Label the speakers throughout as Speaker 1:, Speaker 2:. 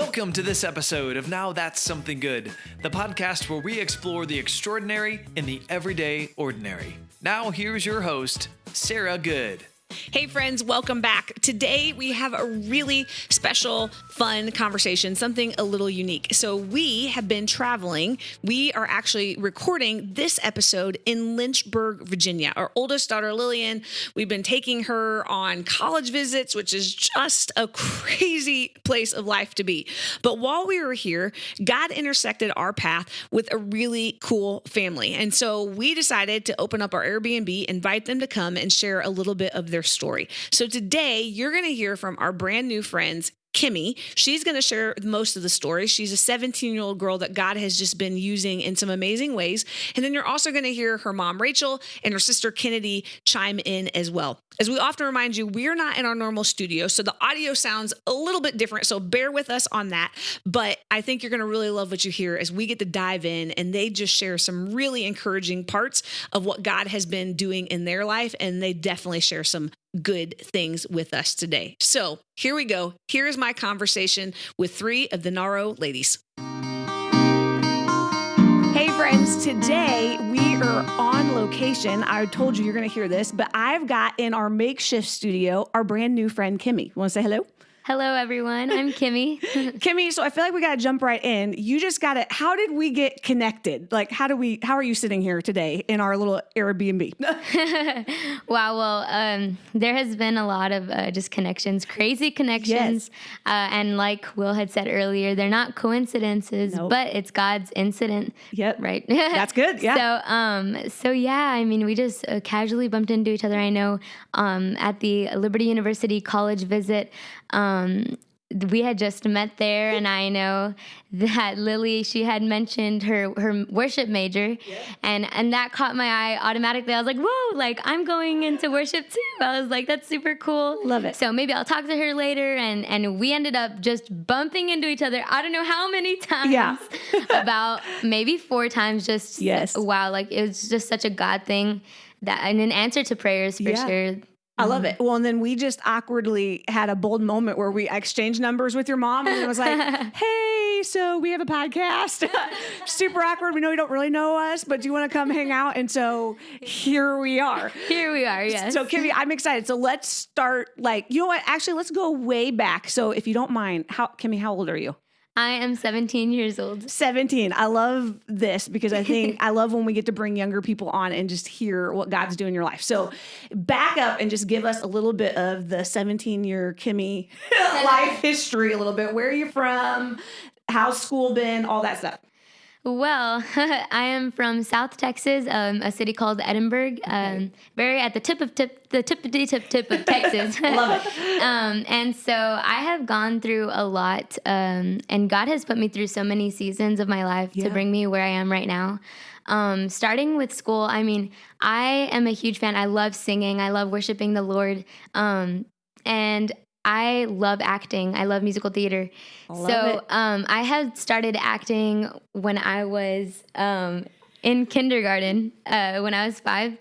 Speaker 1: Welcome to this episode of Now That's Something Good, the podcast where we explore the extraordinary in the everyday ordinary. Now, here's your host, Sarah Good.
Speaker 2: Hey, friends, welcome back. Today we have a really special, fun conversation, something a little unique. So, we have been traveling. We are actually recording this episode in Lynchburg, Virginia. Our oldest daughter, Lillian, we've been taking her on college visits, which is just a crazy place of life to be. But while we were here, God intersected our path with a really cool family. And so, we decided to open up our Airbnb, invite them to come and share a little bit of their their story. So today you're going to hear from our brand new friends, Kimmy. She's going to share most of the story. She's a 17 year old girl that God has just been using in some amazing ways. And then you're also going to hear her mom, Rachel, and her sister, Kennedy, chime in as well. As we often remind you, we're not in our normal studio, so the audio sounds a little bit different. So bear with us on that. But I think you're going to really love what you hear as we get to dive in and they just share some really encouraging parts of what God has been doing in their life. And they definitely share some good things with us today. So here we go. Here is my conversation with three of the Naro ladies. Hey, friends, today we are on location. I told you you're going to hear this, but I've got in our makeshift studio our brand new friend, Kimmy. Want to say hello?
Speaker 3: Hello, everyone. I'm Kimmy.
Speaker 2: Kimmy, so I feel like we got to jump right in. You just got to, how did we get connected? Like, how do we, how are you sitting here today in our little Airbnb?
Speaker 3: wow. Well, um, there has been a lot of uh, just connections, crazy connections. Yes. Uh, and like Will had said earlier, they're not coincidences, nope. but it's God's incident.
Speaker 2: Yep.
Speaker 3: Right.
Speaker 2: That's good. Yeah.
Speaker 3: So, um, so yeah, I mean, we just uh, casually bumped into each other. I know um, at the Liberty University college visit, um, Um, we had just met there and i know that lily she had mentioned her her worship major yeah. and and that caught my eye automatically. I was like whoa like i'm going into worship too. I was like that's super cool.
Speaker 2: Love it.
Speaker 3: So maybe i'll talk to her later and and we ended up just bumping into each other i don't know how many times
Speaker 2: yeah.
Speaker 3: about maybe four times just
Speaker 2: yes.
Speaker 3: wow like it was just such a god thing that and an answer to prayers for yeah. sure
Speaker 2: I love mm-hmm. it. Well, and then we just awkwardly had a bold moment where we exchanged numbers with your mom, and it was like, "Hey, so we have a podcast. Super awkward. We know you don't really know us, but do you want to come hang out?" And so here we are.
Speaker 3: Here we are. Yes.
Speaker 2: So Kimmy, I'm excited. So let's start. Like, you know what? Actually, let's go way back. So if you don't mind, how Kimmy, how old are you?
Speaker 3: I am 17 years old.
Speaker 2: 17. I love this because I think I love when we get to bring younger people on and just hear what God's doing in your life. So, back up and just give us a little bit of the 17 year Kimmy life history, a little bit. Where are you from? How's school been? All that stuff.
Speaker 3: Well, I am from South Texas, um, a city called Edinburg, um, very at the tip of tip, the tip of tip tip of Texas.
Speaker 2: Love it.
Speaker 3: um, and so I have gone through a lot, um, and God has put me through so many seasons of my life yeah. to bring me where I am right now. Um, starting with school, I mean, I am a huge fan. I love singing. I love worshiping the Lord. Um, and I love acting. I love musical theater.
Speaker 2: Love
Speaker 3: so um, I had started acting when I was um, in kindergarten, uh, when I was five.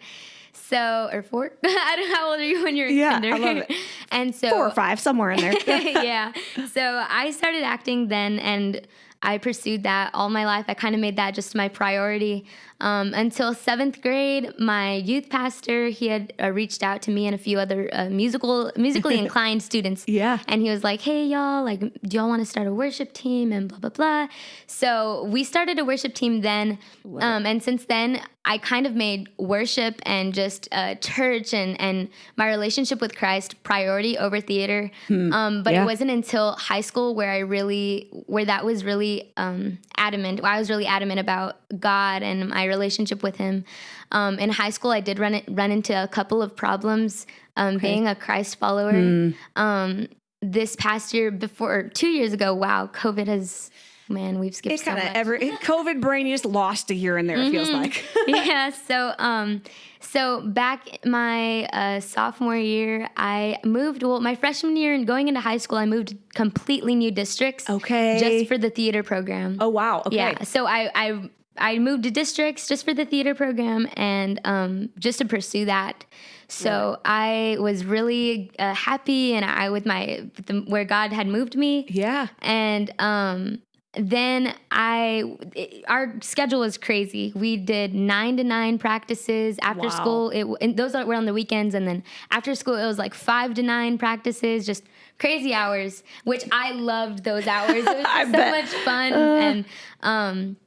Speaker 3: So, or four. I don't know how old are you when you're
Speaker 2: yeah,
Speaker 3: in kinder?
Speaker 2: I love it.
Speaker 3: and so
Speaker 2: four or five, somewhere in there.
Speaker 3: yeah. So I started acting then, and I pursued that all my life. I kind of made that just my priority. Um, until seventh grade, my youth pastor he had uh, reached out to me and a few other uh, musical musically inclined students.
Speaker 2: Yeah,
Speaker 3: and he was like, "Hey y'all, like, do y'all want to start a worship team?" And blah blah blah. So we started a worship team then, um, and since then I kind of made worship and just uh, church and and my relationship with Christ priority over theater. Hmm. Um, but yeah. it wasn't until high school where I really where that was really um, adamant. I was really adamant about God and my relationship with Him. Um, in high school, I did run it, run into a couple of problems um, okay. being a Christ follower. Mm. Um, this past year, before two years ago, wow, COVID has man, we've skipped.
Speaker 2: It kind of so ever COVID brain you just lost a year in there. Mm-hmm. It feels mm-hmm. like.
Speaker 3: yeah. So um, so back my uh, sophomore year, I moved. Well, my freshman year and going into high school, I moved completely new districts.
Speaker 2: Okay.
Speaker 3: Just for the theater program.
Speaker 2: Oh wow. Okay.
Speaker 3: Yeah. So I I I moved to districts just for the theater program and um, just to pursue that. So I was really uh, happy, and I with my with the, where God had moved me.
Speaker 4: Yeah.
Speaker 3: And um, then I, it- our schedule was crazy. We did nine to nine practices after
Speaker 4: Wow.
Speaker 3: school. It and those were on the weekends, and then after school it was like five to nine practices, just crazy hours. Which I loved those hours. It was so
Speaker 4: bet.
Speaker 3: much fun. and um,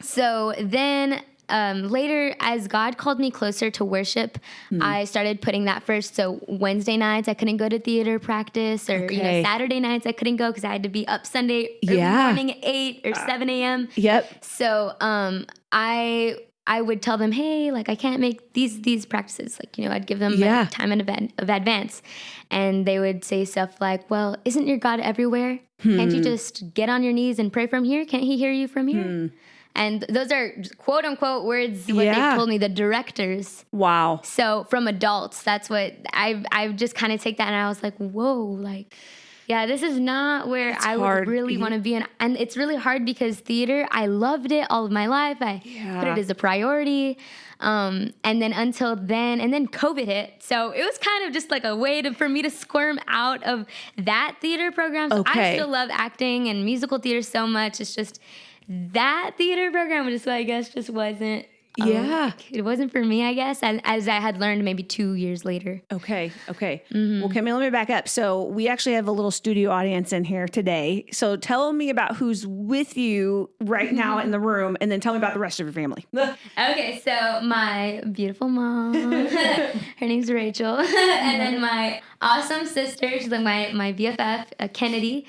Speaker 3: so then um, later, as God called me closer to worship,
Speaker 4: Hmm.
Speaker 3: I started putting that first. So Wednesday nights, I couldn't go to theater practice, or you know, Saturday nights, I couldn't go because I had to be up Sunday
Speaker 4: Yeah.
Speaker 3: morning at eight or seven a.m.
Speaker 4: Yep.
Speaker 3: So um, I I would tell them, hey, like I can't make these these practices. Like you know, I'd give them like,
Speaker 4: Yeah.
Speaker 3: time in advan- of advance, and they would say stuff like, well, isn't your God everywhere? Can't
Speaker 4: Hmm.
Speaker 3: you just get on your knees and pray from here? Can't He hear you from here? And those are quote unquote words what
Speaker 4: Yeah.
Speaker 3: they told me the directors.
Speaker 4: Wow.
Speaker 3: So from adults, that's what I I just kind of take that and I was like, whoa, like, yeah, this is not where I
Speaker 4: hard.
Speaker 3: would really want to be in. And it's really hard because theater, I loved it all of my life. I put
Speaker 4: Yeah.
Speaker 3: it as a priority. Um, and then until then, and then COVID hit. So it was kind of just like a way to, for me to squirm out of that theater program. So
Speaker 4: Okay.
Speaker 3: I still love acting and musical theater so much. It's just that theater program just, I guess, just wasn't. uh,
Speaker 4: Yeah.
Speaker 3: it wasn't for me, I guess, as, as I had learned maybe two years later.
Speaker 2: Okay. Okay.
Speaker 3: Mm-hmm.
Speaker 2: Well, Kimmy, let me back up. So we actually have a little studio audience in here today. So tell me about who's with you right now in the room, and then tell me about the rest of your family.
Speaker 3: Okay, so my beautiful mom, her name's Rachel, and then my awesome sister, she's like my, my BFF, uh, Kennedy.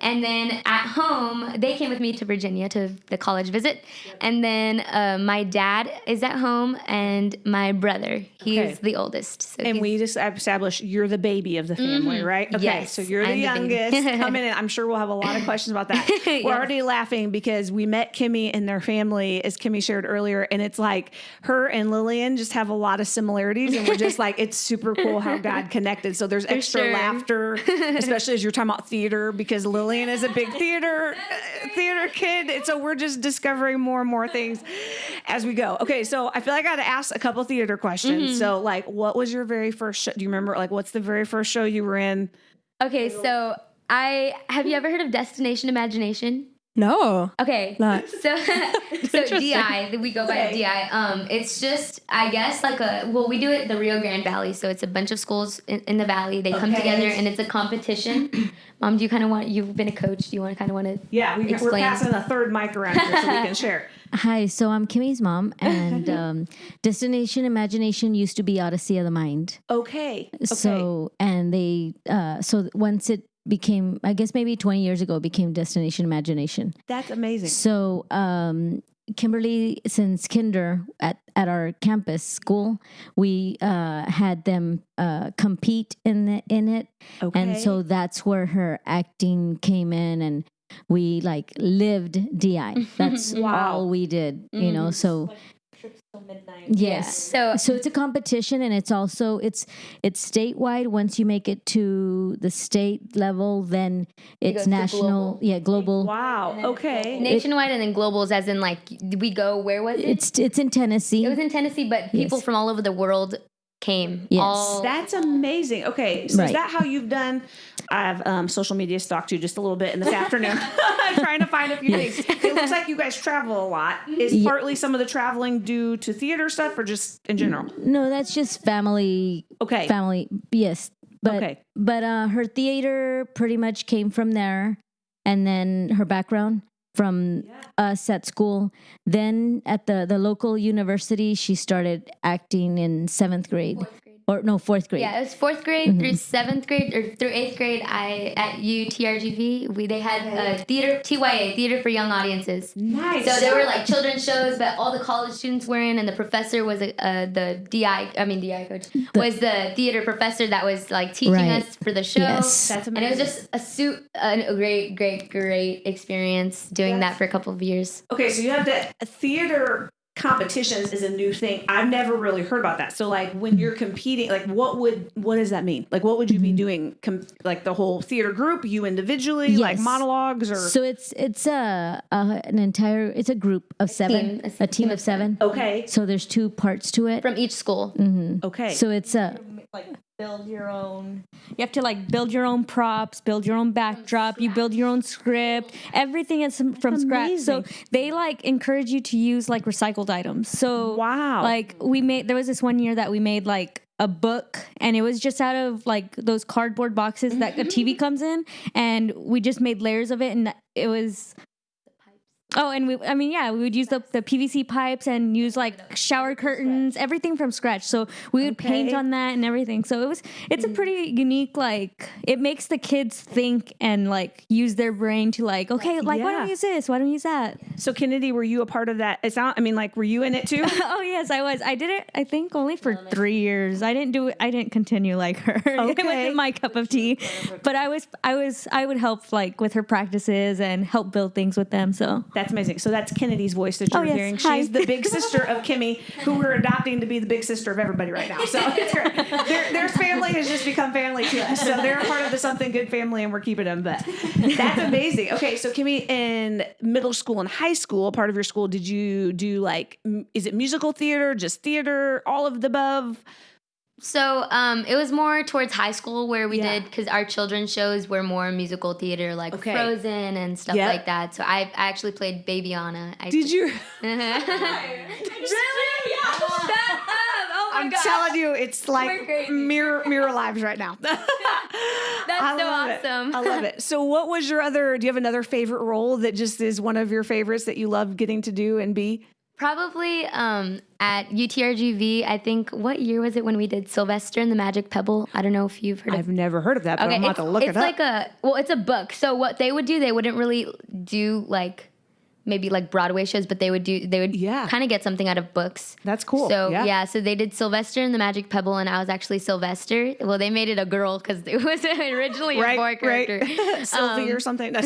Speaker 3: And then at home, they came with me to Virginia to the college visit. And then uh, my dad is at home, and my brother, he's
Speaker 2: Okay.
Speaker 3: the oldest. So
Speaker 2: And we just established you're the baby of the family, right? Okay.
Speaker 3: Mm-hmm. Yes,
Speaker 2: so you're the
Speaker 3: I'm the
Speaker 2: youngest. Come in, and I'm sure we'll have a lot of questions about that. We're
Speaker 3: Yes.
Speaker 2: already laughing because we met Kimmy and their family, as Kimmy shared earlier, and it's like her and Lillian just have a lot of similarities, and we're just like, it's super cool how God connected. So there's extra
Speaker 3: sure.
Speaker 2: laughter, especially as you're talking about theater, because Lillian is a big theater uh, theater kid, and so we're just discovering more and more things as we go. Okay, so I feel like I got to ask a couple theater questions.
Speaker 3: Mm-hmm.
Speaker 2: So, like, what was your very first show? Do you remember? Like, what's the very first show you were in?
Speaker 3: okay, so I have you ever heard of Destination Imagination?
Speaker 5: No.
Speaker 3: Okay.
Speaker 5: Not.
Speaker 3: So so DI, we go by DI. Um, it's just I guess like a well, we do it the Rio Grande Valley, so it's a bunch of schools in, in the valley. They come together and it's a competition. Mom, do you kind of want? You've been a coach. Do you want to kind of want to?
Speaker 2: Yeah, we, we're
Speaker 3: Explain.
Speaker 2: passing a third mic around here so we can share.
Speaker 5: Hi, so I'm Kimmy's mom, and um, Destination Imagination used to be Odyssey of the Mind.
Speaker 2: Okay. Okay.
Speaker 5: So, and they, uh, so once it became, I guess maybe 20 years ago, became Destination Imagination.
Speaker 2: that's amazing.
Speaker 5: So, um, Kimberly, since kinder at, at our campus school, we uh, had them uh, compete in the, in it,
Speaker 2: Okay.
Speaker 5: and so that's where her acting came in, and we like lived DI. That's
Speaker 2: Wow.
Speaker 5: all we did, you know. So yes,
Speaker 3: So
Speaker 5: so it's a competition, and it's also it's it's statewide. Once you make it to the state level, then it's
Speaker 3: goes
Speaker 5: national.
Speaker 3: global.
Speaker 5: Yeah, global.
Speaker 2: wow. Okay.
Speaker 3: nationwide and then globals, as in like we go. Where was it?
Speaker 5: It's it's in Tennessee.
Speaker 3: it was in Tennessee, but people
Speaker 5: Yes.
Speaker 3: from all over the world came.
Speaker 5: Yes.
Speaker 3: All,
Speaker 2: That's amazing. Okay, so is that how you've done? I've um, social media stalked you just a little bit in this afternoon, trying to find a few things. It looks like you guys travel a lot. Is partly some of the traveling due to theater stuff, or just in general?
Speaker 5: No, that's just family.
Speaker 2: Okay.
Speaker 5: Family. Yes, but
Speaker 2: Okay.
Speaker 5: but uh, her theater pretty much came from there, and then her background from us at school. Then at the the local university, she started acting in seventh grade, or no fourth grade.
Speaker 3: Yeah, it was fourth grade
Speaker 5: Mm-hmm.
Speaker 3: through seventh grade or through eighth grade. I at UTRGV we they had a theater TYA theater for young audiences.
Speaker 2: Nice.
Speaker 3: So there were like children's shows, but all the college students were in, and the professor was a, uh, the DI. I mean DI coach was the theater professor that was like teaching
Speaker 5: Right.
Speaker 3: us for the show.
Speaker 5: Yes.
Speaker 2: That's
Speaker 3: And it was just a suit, a great, great, great experience doing that for a couple of years.
Speaker 2: Okay, so you have the theater competitions is a new thing. I've never really heard about that. So like when you're mm-hmm. competing, like what would what does that mean? Like what would you be mm-hmm. doing? Com- like the whole theater group, you individually, like monologues or
Speaker 5: So it's it's a, a an entire it's a group of seven,
Speaker 3: team,
Speaker 5: a team of seven.
Speaker 2: okay,
Speaker 5: So there's two parts to it.
Speaker 3: From each school. Mm-hmm.
Speaker 2: okay.
Speaker 5: So it's a
Speaker 6: like build your own you have to like build your own props build your own backdrop you build your own script everything is from, from scratch. So they like encourage you to use like recycled items. So
Speaker 2: Wow.
Speaker 6: like we made there was this one year that we made like a book and it was just out of like those cardboard boxes that a tv comes in and we just made layers of it and it was Oh, and we, I mean, yeah, we would use the, the PVC pipes and use like shower curtains, everything from scratch. So we would paint on that and everything. So it was, it's a mm. pretty unique, like, it makes the kids think and like use their brain to like, okay, like, why don't
Speaker 2: Yeah.
Speaker 6: we use this? Why don't we use that?
Speaker 2: so Kennedy, were you a part of that? It's not. I mean, like, were you in it too?
Speaker 6: oh, yes, I was. I did it, I think, only for three years. I didn't do it, I didn't continue like her. it
Speaker 2: Okay.
Speaker 6: wasn't my cup of tea. But I was, I was, I would help like with her practices and help build things with them. So
Speaker 2: That's amazing. So that's Kennedy's voice that oh, you're
Speaker 6: Oh, yes.
Speaker 2: hearing.
Speaker 6: Hi.
Speaker 2: She's the big sister of Kimmy, who we're adopting to be the big sister of everybody right now. So. Their, their family has just become family to us. So they're a part of the Something Good family, and we're keeping them. But that's amazing. Okay, so Kimmy, in middle school and high school, part of your school, did you do like, is it musical theater, just theater, all of the above?
Speaker 3: So um, it was more towards high school where we
Speaker 2: Yeah.
Speaker 3: did because our children's shows were more musical theater, like
Speaker 2: Okay.
Speaker 3: Frozen and stuff
Speaker 2: Yep.
Speaker 3: like that. So I, I actually played Baby Anna. I
Speaker 2: Did you? Really? Yeah.
Speaker 3: oh my
Speaker 2: I'm telling you, it's like mirror mirror lives right now.
Speaker 3: That's
Speaker 2: I
Speaker 3: so
Speaker 2: love it.
Speaker 3: awesome.
Speaker 2: I love it. So, what was your other? Do you have another favorite role that just is one of your favorites that you love getting to do and be?
Speaker 3: Probably um, at UTRGV. I think what year was it when we did Sylvester and the Magic Pebble? I don't know if you've heard of
Speaker 2: I've never heard of that, but I'm about
Speaker 3: it's,
Speaker 2: to look
Speaker 3: it's
Speaker 2: it up.
Speaker 3: like a well, it's a book. So what they would do, they wouldn't really do like maybe like Broadway shows, but they would do they would
Speaker 2: Yeah.
Speaker 3: kind of get something out of books.
Speaker 2: That's cool.
Speaker 3: So
Speaker 2: Yeah.
Speaker 3: yeah. so they did Sylvester and the Magic Pebble, and I was actually Sylvester. Well, they made it a girl because it was originally a boy character.
Speaker 2: right. Sylvie
Speaker 3: Um,
Speaker 2: or something.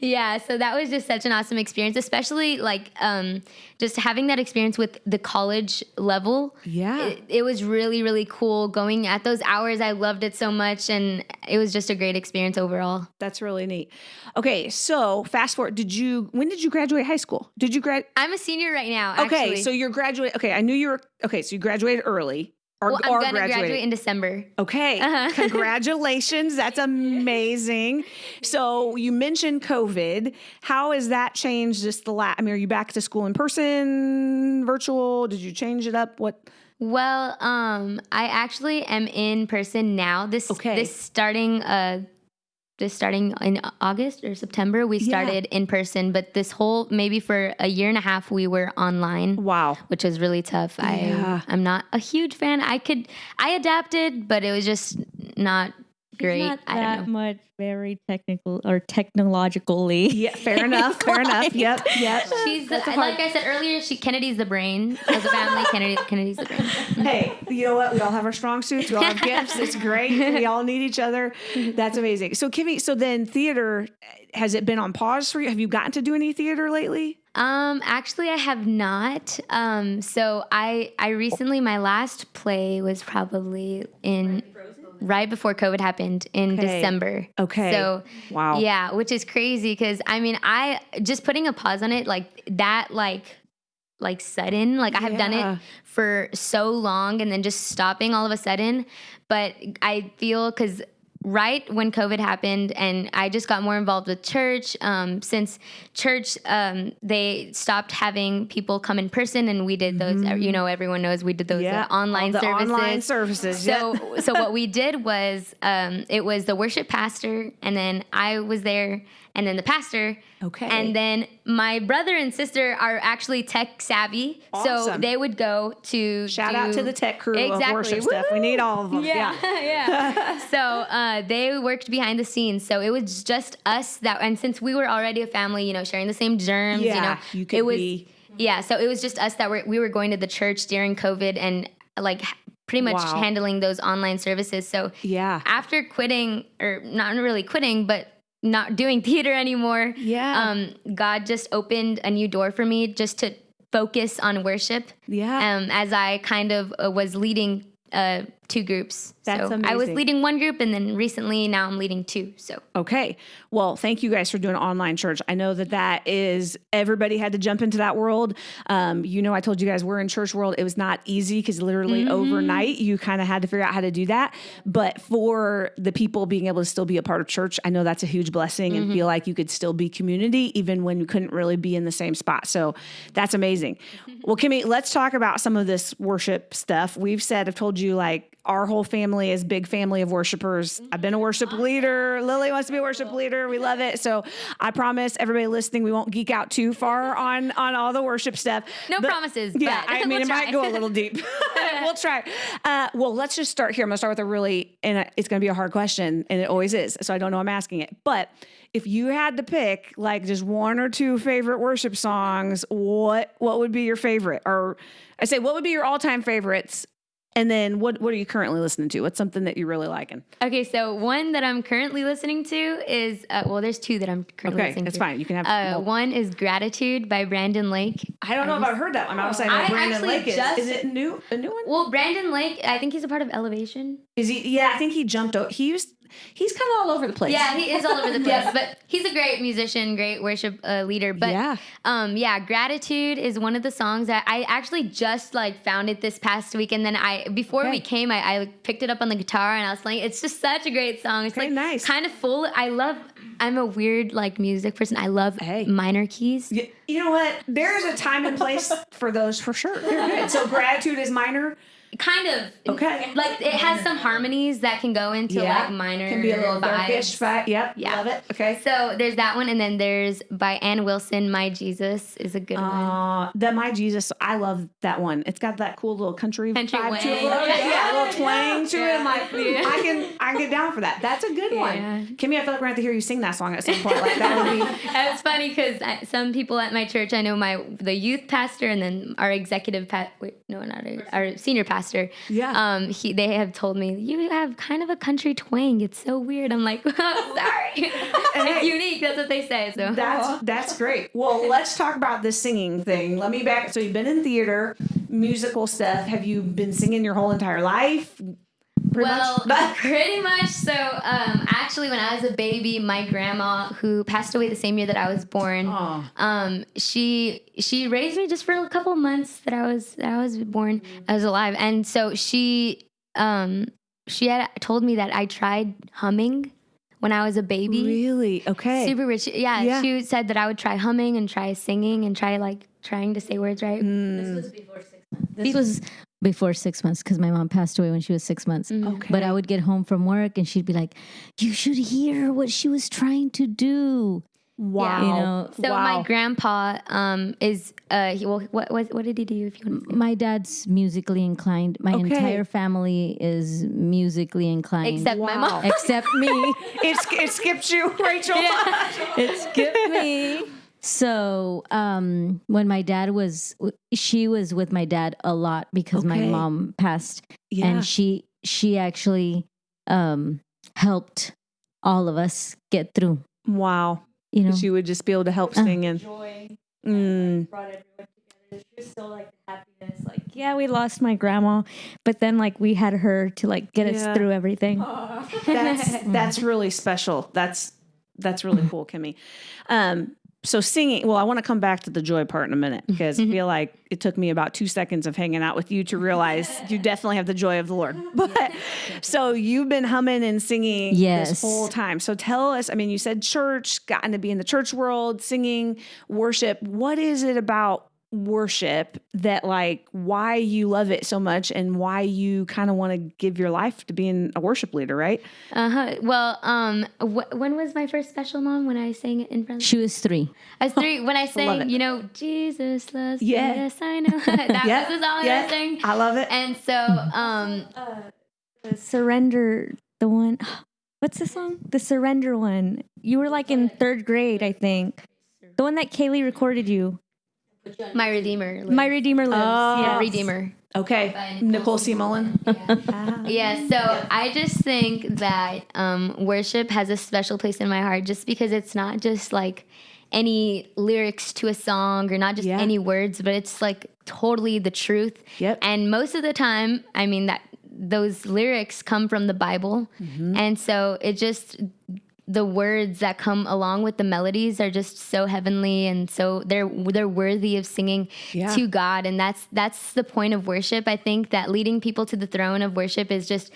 Speaker 3: Yeah so that was just such an awesome experience especially like um, just having that experience with the college level
Speaker 2: Yeah.
Speaker 3: it, it was really really cool going at those hours i loved it so much and it was just a great experience overall
Speaker 2: That's really neat. Okay, so fast forward. Did you? When did you graduate high school? Did you grad?
Speaker 3: i'm a senior right now
Speaker 2: Okay,
Speaker 3: actually.
Speaker 2: so you're graduate. Okay, I knew you were. Okay, so you graduated early. Or,
Speaker 3: well, i'm
Speaker 2: or
Speaker 3: gonna
Speaker 2: graduated.
Speaker 3: graduate in december
Speaker 2: Okay,
Speaker 3: Uh-huh.
Speaker 2: congratulations. That's amazing. So you mentioned COVID. How has that changed just the last? I mean, are you back to school in person, virtual? Did you change it up? What?
Speaker 3: well um i actually am in person now this
Speaker 2: Okay.
Speaker 3: this starting uh this starting in August or September, we
Speaker 2: Yeah.
Speaker 3: started in person, but this whole maybe for a year and a half we were online.
Speaker 2: Wow.
Speaker 3: which was really tough.
Speaker 2: Yeah.
Speaker 3: I I'm not a huge fan. I could I adapted, but it was just not great.
Speaker 6: not
Speaker 3: I don't
Speaker 6: that
Speaker 3: know.
Speaker 6: much very technical or technologically.
Speaker 2: Yeah, fair enough. Fair enough. Yep. Yep.
Speaker 3: She's the, like I said earlier. She Kennedy's the brain of the family. Kennedy Kennedy's the brain.
Speaker 2: hey, you know what? We all have our strong suits. We all have gifts. It's great. We all need each other. That's amazing. So, Kimmy, so then theater, has it been on pause for you? Have you gotten to do any theater lately?
Speaker 3: Um, actually, I have not. Um, so I I recently my last play was probably in right before COVID happened in
Speaker 2: Okay.
Speaker 3: December.
Speaker 2: Okay.
Speaker 3: So
Speaker 2: Wow.
Speaker 3: yeah, which is crazy because I mean I just putting a pause on it like that like like sudden like I have done it for so long and then just stopping all of a sudden, but I feel because right when COVID happened, and I just got more involved with church. Um, since church, um, they stopped having people come in person, and we did those. You know, everyone knows we did those
Speaker 2: Mm-hmm. Yeah,
Speaker 3: uh, online
Speaker 2: all the
Speaker 3: services.
Speaker 2: online services,
Speaker 3: So, so what we did was, um, it was the worship pastor, and then I was there, and then the pastor.
Speaker 2: Okay.
Speaker 3: And then my brother and sister are actually tech savvy, so they would go to
Speaker 2: Shout
Speaker 3: do-
Speaker 2: out to the tech crew
Speaker 3: exactly.
Speaker 2: of worship stuff. We need all of them. Yeah.
Speaker 3: yeah. so uh, they worked behind the scenes. So it was just us that, and since we were already a family, you know, sharing the same germs,
Speaker 2: Yeah,
Speaker 3: you know,
Speaker 2: you could
Speaker 3: it was,
Speaker 2: be-
Speaker 3: yeah. So it was just us that were, we were going to the church during COVID and like pretty much
Speaker 2: Wow.
Speaker 3: handling those online services. So
Speaker 2: Yeah.
Speaker 3: after quitting, or not really quitting, but not doing theater anymore,
Speaker 2: Yeah.
Speaker 3: um, God just opened a new door for me just to focus on worship.
Speaker 2: Yeah.
Speaker 3: Um, as I kind of uh, was leading uh, two groups.
Speaker 2: That's
Speaker 3: so I was leading one group, and then recently now I'm leading two. So
Speaker 2: Okay. Well, thank you guys for doing online church. I know that that is everybody had to jump into that world. Um, you know, I told you guys we're in church world. It was not easy because literally overnight you kind of had to figure out how to do that. But for the people being able to still be a part of church, I know that's a huge blessing and feel like you could still be community even when you couldn't really be in the same spot. So that's amazing. well, Kimmy, let's talk about some of this worship stuff. We've said, I've told you like our whole family is big family of worshipers. I've been a worship leader. Lily wants to be a worship leader. We love it. So I promise everybody listening, we won't geek out too far on on all the worship stuff.
Speaker 3: No promises,
Speaker 2: Yeah,
Speaker 3: but
Speaker 2: I mean
Speaker 3: we'll
Speaker 2: it might go a little deep. we'll try. Uh, well, let's just start here. I'm gonna start with a really, and it's gonna be a hard question, and it always is. So I don't know. I'm asking it, but if you had to pick like just one or two favorite worship songs, what what would be your favorite? Or I say, what would be your all time favorites? And then what what are you currently listening to? What's something that you're really liking?
Speaker 3: okay, so one that I'm currently listening to is uh, well, there's two that I'm currently
Speaker 2: Okay,
Speaker 3: listening
Speaker 2: that's
Speaker 3: to.
Speaker 2: fine. You can have.
Speaker 3: Uh,
Speaker 2: no.
Speaker 3: one is "Gratitude" by Brandon Lake.
Speaker 2: I don't know if I've heard that one. I was saying
Speaker 3: I
Speaker 2: Brandon
Speaker 3: actually
Speaker 2: Lake is.
Speaker 3: just-
Speaker 2: Is it new? A new one?
Speaker 3: Well, Brandon Lake, I think he's a part of Elevation.
Speaker 2: Is he? Yeah, I think he jumped. o- He used. He's kind of all over the place.
Speaker 3: Yeah, he is all over the place, but he's a great musician, great worship uh, leader. But
Speaker 2: Yeah.
Speaker 3: um, yeah, gratitude is one of the songs that I actually just like found it this past week, and then I before
Speaker 2: Okay.
Speaker 3: we came, I, I picked it up on the guitar and I was playing. It's just such a great song. It's
Speaker 2: Okay,
Speaker 3: like
Speaker 2: nice.
Speaker 3: kind of full. I love. I'm a weird like music person. I love
Speaker 2: Hey.
Speaker 3: minor keys.
Speaker 2: You know what? There's a time and place for those for sure. So gratitude is minor.
Speaker 3: Kind of.
Speaker 2: Okay.
Speaker 3: Like it has some harmonies that can go into like minor.
Speaker 2: Can be a little darkish.
Speaker 3: vibes.
Speaker 2: But yep.
Speaker 3: Yeah.
Speaker 2: Love it. Okay.
Speaker 3: So there's that one, and then there's by Anne Wilson, "My Jesus" is a good one.
Speaker 2: Uh, the My Jesus, I love that one. It's got that cool little country,
Speaker 3: Country
Speaker 2: vibe to it.
Speaker 3: wang.
Speaker 2: Yeah, yeah, a little twang to it.
Speaker 3: Yeah.
Speaker 2: I'm like,
Speaker 3: Yeah.
Speaker 2: I can, I can get down for that. That's a good
Speaker 3: Yeah.
Speaker 2: one. Kimmy, I feel like we're gonna have to hear you sing that song at some point. Like that would be.
Speaker 3: It's funny because some people at my church, I know my the youth pastor and then our executive pa- wait, no, not our, our senior pastor.
Speaker 2: Yeah.
Speaker 3: Um, he they have told me you have kind of a country twang. It's so weird. I'm like, sorry, it's unique. That's what they say. So
Speaker 2: That's that's great. Well, let's talk about this singing thing. Let me back. So you've been in theater, musical stuff. Have you been singing your whole entire life? Pretty
Speaker 3: well,
Speaker 2: much.
Speaker 3: pretty much. So, um, actually, when I was a baby, my grandma, who passed away the same year that I was born,
Speaker 2: Aw.
Speaker 3: um, she she raised me just for a couple months that I was that I was born, I was alive, and so she um she had told me that I tried humming when I was a baby.
Speaker 2: Really? Okay.
Speaker 3: Super rich. Yeah,
Speaker 2: Yeah.
Speaker 3: she said that I would try humming and try singing and try like trying to say words right.
Speaker 2: Mm.
Speaker 5: This was before six months because my mom passed away when she was six months.
Speaker 2: Okay.
Speaker 5: But I would get home from work and she'd be like, "You should hear what she was trying to do."
Speaker 2: wow.
Speaker 5: You know,
Speaker 3: So
Speaker 2: Wow.
Speaker 3: my grandpa um is uh he, well what what what did he do if you want
Speaker 5: my dad's musically inclined. My
Speaker 2: Okay.
Speaker 5: entire family is musically inclined,
Speaker 3: except my mom.
Speaker 5: except me.
Speaker 2: it, sk- it skipped you, Rachel. Yeah.
Speaker 5: it skipped me. So um, when my dad was, she was with my dad a lot because my mom passed,
Speaker 2: Yeah.
Speaker 5: and she she actually um, helped all of us get through.
Speaker 2: wow.
Speaker 5: You know,
Speaker 2: She would just be able to help
Speaker 5: Uh.
Speaker 2: sing and. Mm.
Speaker 6: brought everyone together. She was so like happiness. Like, yeah, we lost my grandma, but then like we had her to like get
Speaker 2: Yeah.
Speaker 6: us through everything.
Speaker 2: that's that's really special. That's that's really cool, Kimmy. Um, so singing. Well, I want to come back to the joy part in a minute mm-hmm. because I feel like it took me about two seconds of hanging out with you to realize you definitely have the joy of the Lord. But so you've been humming and singing this whole time. So tell us. I mean, you said church, gotten to be in the church world, singing, worship. What is it about? Worship that like why you love it so much and why you kind of want to give your life to being a worship leader right
Speaker 3: Uh huh. Well, um, wh- when was my first special mom? When I sang it in front. Of you.
Speaker 5: She was three.
Speaker 3: I was three. When I sang, you know, Jesus loves me.
Speaker 2: Yeah.
Speaker 3: Yes, I know. that
Speaker 2: Yeah,
Speaker 3: was the song
Speaker 2: yeah.
Speaker 3: I sang.
Speaker 2: I love it.
Speaker 3: And so, um,
Speaker 6: The surrender, the one. What's the song? The surrender one. You were like in third grade, I think. The one that Kaylee recorded you.
Speaker 3: My Redeemer. lives.
Speaker 6: My Redeemer lives.
Speaker 2: Oh.
Speaker 3: yeah. Redeemer.
Speaker 2: Okay.
Speaker 3: By
Speaker 2: Nicole C. Mullen.
Speaker 3: Yeah, so I just think that um, worship has a special place in my heart just because it's not just like any lyrics to a song or not just
Speaker 2: Yeah.
Speaker 3: any words, but it's like totally the truth.
Speaker 2: Yep.
Speaker 3: And most of the time, I mean that those lyrics come from the Bible.
Speaker 2: Mm-hmm.
Speaker 3: And so it just the words that come along with the melodies are just so heavenly and so they're they're worthy of singing
Speaker 2: Yeah.
Speaker 3: to God and that's that's the point of worship I think that leading people to the throne of worship is just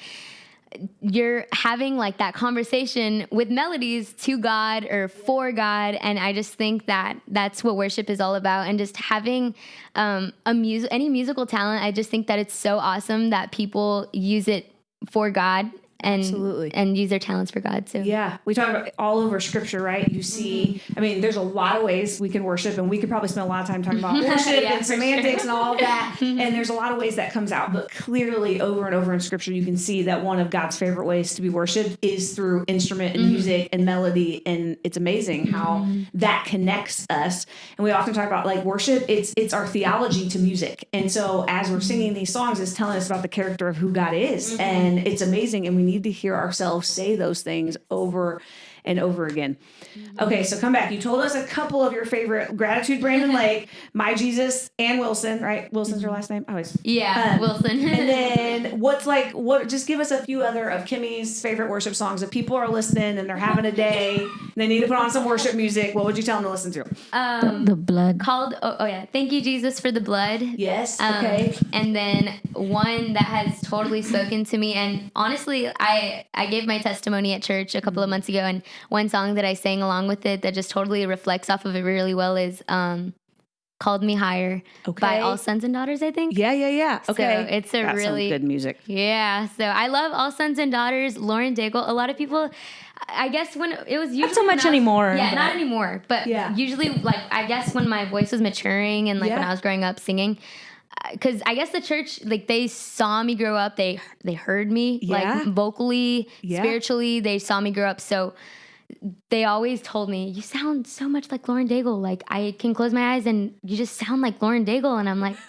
Speaker 3: you're having like that conversation with melodies to God or for God, and I just think that that's what worship is all about. And just having um, a music, any musical talent, I just think that it's so awesome that people use it for God and
Speaker 2: Absolutely.
Speaker 3: and use their talents for God. So
Speaker 2: Yeah, we talk about all over scripture, right? You see, mm-hmm. I mean, there's a lot of ways we can worship, and we could probably spend a lot of time talking about worship
Speaker 3: Yeah,
Speaker 2: and semantics and all of that. Mm-hmm. and there's a lot of ways that comes out, but clearly, over and over in scripture, you can see that one of God's favorite ways to be worshiped is through instrument and mm-hmm. music and melody, and it's amazing how that connects us. And we often talk about like worship; it's it's our theology to music, and so as we're singing these songs, it's telling us about the character of who God is, and it's amazing, and we need to hear ourselves say those things over and over again. Okay, so come back. You told us a couple of your favorite gratitude, Brandon Lake, My Jesus, and Wilson. Right? Wilson's your last name. I always.
Speaker 3: yeah,
Speaker 2: Um,
Speaker 3: Wilson.
Speaker 2: And then what's like what? Just give us a few other of Kimmy's favorite worship songs. If people are listening and they're having a day, and they need to put on some worship music. What would you tell them to listen to?
Speaker 3: um,
Speaker 5: The blood.
Speaker 3: called oh, oh yeah, thank you Jesus for the blood.
Speaker 2: Yes.
Speaker 3: Um,
Speaker 2: okay.
Speaker 3: And then one that has totally spoken to me, and honestly, I I gave my testimony at church a couple of months ago, and one song that I sang along with it that just totally reflects off of it really well is um, "Called Me Higher" by All Sons and Daughters. I think.
Speaker 2: Yeah, yeah, yeah. Okay.
Speaker 3: it's a
Speaker 2: Got some
Speaker 3: really-
Speaker 2: good music.
Speaker 3: Yeah, so I love All Sons and Daughters. Lauren Daigle. A lot of people, I guess when it was usually
Speaker 6: so much
Speaker 3: was-
Speaker 6: anymore,
Speaker 3: Yeah,
Speaker 6: but-
Speaker 3: not anymore. But
Speaker 2: Yeah.
Speaker 3: usually, like I guess when my voice was maturing and like when I was growing up singing, because I guess the church like they saw me grow up. They they heard me
Speaker 2: Yeah.
Speaker 3: like vocally,
Speaker 2: Yeah.
Speaker 3: spiritually. They saw me grow up. So they always told me, "You sound so much like Lauren Daigle. Like I can close my eyes and you just sound like Lauren Daigle." And I'm like.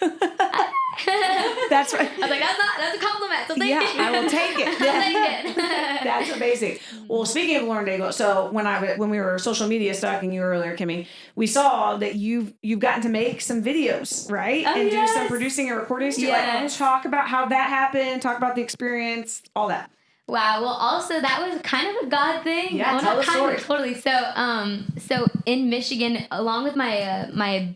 Speaker 3: Uh.
Speaker 2: That's right.
Speaker 3: I was like, that's not that's a compliment. So thank
Speaker 2: Yeah,
Speaker 3: you.
Speaker 2: I will take it.
Speaker 3: Take it.
Speaker 2: That's amazing. Well, speaking of Lauren Daigle, so when I when we were social media stalking you earlier, Kimmy, we saw that you've you've gotten to make some videos, right?
Speaker 3: Oh,
Speaker 2: and do some producing and recording. So
Speaker 3: Yes.
Speaker 2: like, talk about how that happened. Talk about the experience, all that.
Speaker 3: Wow. Well, also that was kind of a God thing.
Speaker 2: Yeah,
Speaker 3: well,
Speaker 2: tell the story.
Speaker 3: of, totally. So, um, so in Michigan, along with my uh, my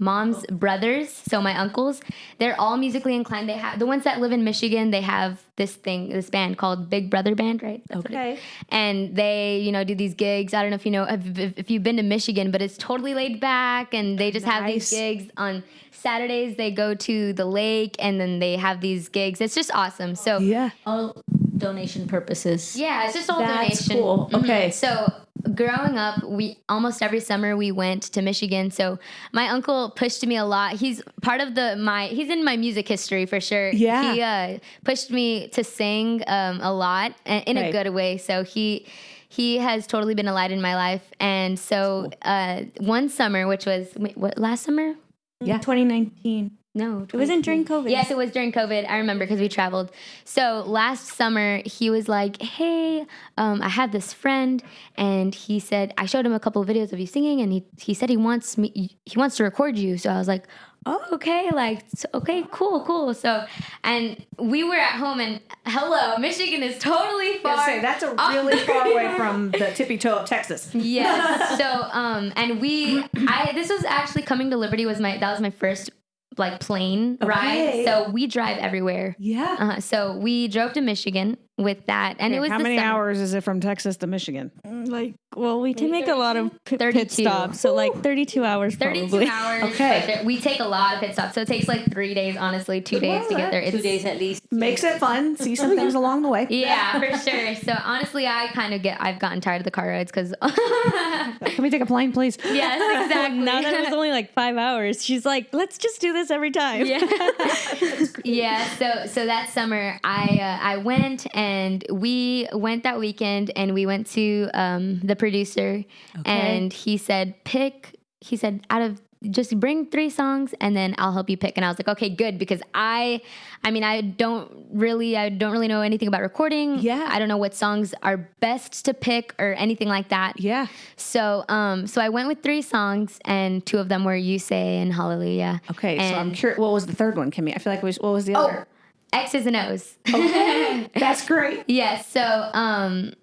Speaker 3: mom's brothers, so my uncles, they're all musically inclined. They have the ones that live in Michigan. They have this thing, this band called Big Brother Band, right? That's what it is.
Speaker 2: Okay.
Speaker 3: and they you know do these gigs i don't know if you know if, if, you've been to michigan but it's totally laid back and they just have these gigs on saturdays they go to the lake and then they have these gigs it's just awesome so
Speaker 2: Yeah.
Speaker 5: All donation purposes.
Speaker 3: yeah it's just all
Speaker 2: That's
Speaker 3: donation
Speaker 2: cool.
Speaker 3: Mhm.
Speaker 2: Okay.
Speaker 3: so growing up we almost every summer we went to michigan so my uncle pushed me a lot he's part of the my he's in my music history for sure
Speaker 2: Yeah.
Speaker 3: he uh, pushed me to sing um, a lot in
Speaker 2: Okay.
Speaker 3: a good way so he he has totally been a light in my life and so uh, one summer which was wait, what last summer Yeah,
Speaker 6: 2019.
Speaker 3: No
Speaker 6: It wasn't during COVID.
Speaker 3: Yes, it was during COVID. I remember because we traveled. So last summer, he was like, "Hey, um, I have this friend," and he said, "I showed him a couple of videos of you singing, and he he said he wants me, he wants to record you." So I was like, "Oh, okay, like, okay, cool, cool." So, and we were at home, and hello, Michigan is totally far.
Speaker 2: Say that's a really far away from the tippy toe of Texas.
Speaker 3: Yes. So, um, and we, I, this was actually coming to Liberty was my, that was my first like plane
Speaker 2: Okay.
Speaker 3: ride. So we drive everywhere.
Speaker 2: Yeah.
Speaker 3: Uh, so we drove to Michigan with that, and it was
Speaker 2: How many
Speaker 3: summer.
Speaker 2: hours is it from Texas to Michigan?
Speaker 6: Like, well, we did make a lot of pit, pit stops, so like 32 hours
Speaker 3: 32
Speaker 6: probably.
Speaker 3: hours.
Speaker 2: Okay.
Speaker 3: but we take a lot of pit stops, so it takes like three days, honestly, two days to get there. It's,
Speaker 5: Two days at least.
Speaker 2: Makes it fun. See some things along the way.
Speaker 3: Yeah, for sure. So honestly, I kind of get, I've gotten tired of the car rides because.
Speaker 2: Can we take a plane, please?
Speaker 3: yes, exactly.
Speaker 6: Now that it was only like five hours, she's like, let's just do this every time.
Speaker 3: yeah yeah so so that summer i uh, i went and we went that weekend and we went to um the producer and he said pick he said out of just bring three songs and then I'll help you pick. And I was like, okay, good, because I, I mean, I don't really, I don't really know anything about recording.
Speaker 2: Yeah.
Speaker 3: I don't know what songs are best to pick or anything like that.
Speaker 2: Yeah.
Speaker 3: So, um, so I went with three songs, and two of them were "You Say" and "Hallelujah."
Speaker 2: Okay, so I'm curious. What was the third one, Kimmy? I feel like it was, what was the
Speaker 3: Oh,
Speaker 2: other?
Speaker 3: X's and O's. Okay.
Speaker 2: That's great.
Speaker 3: Yes. So, um,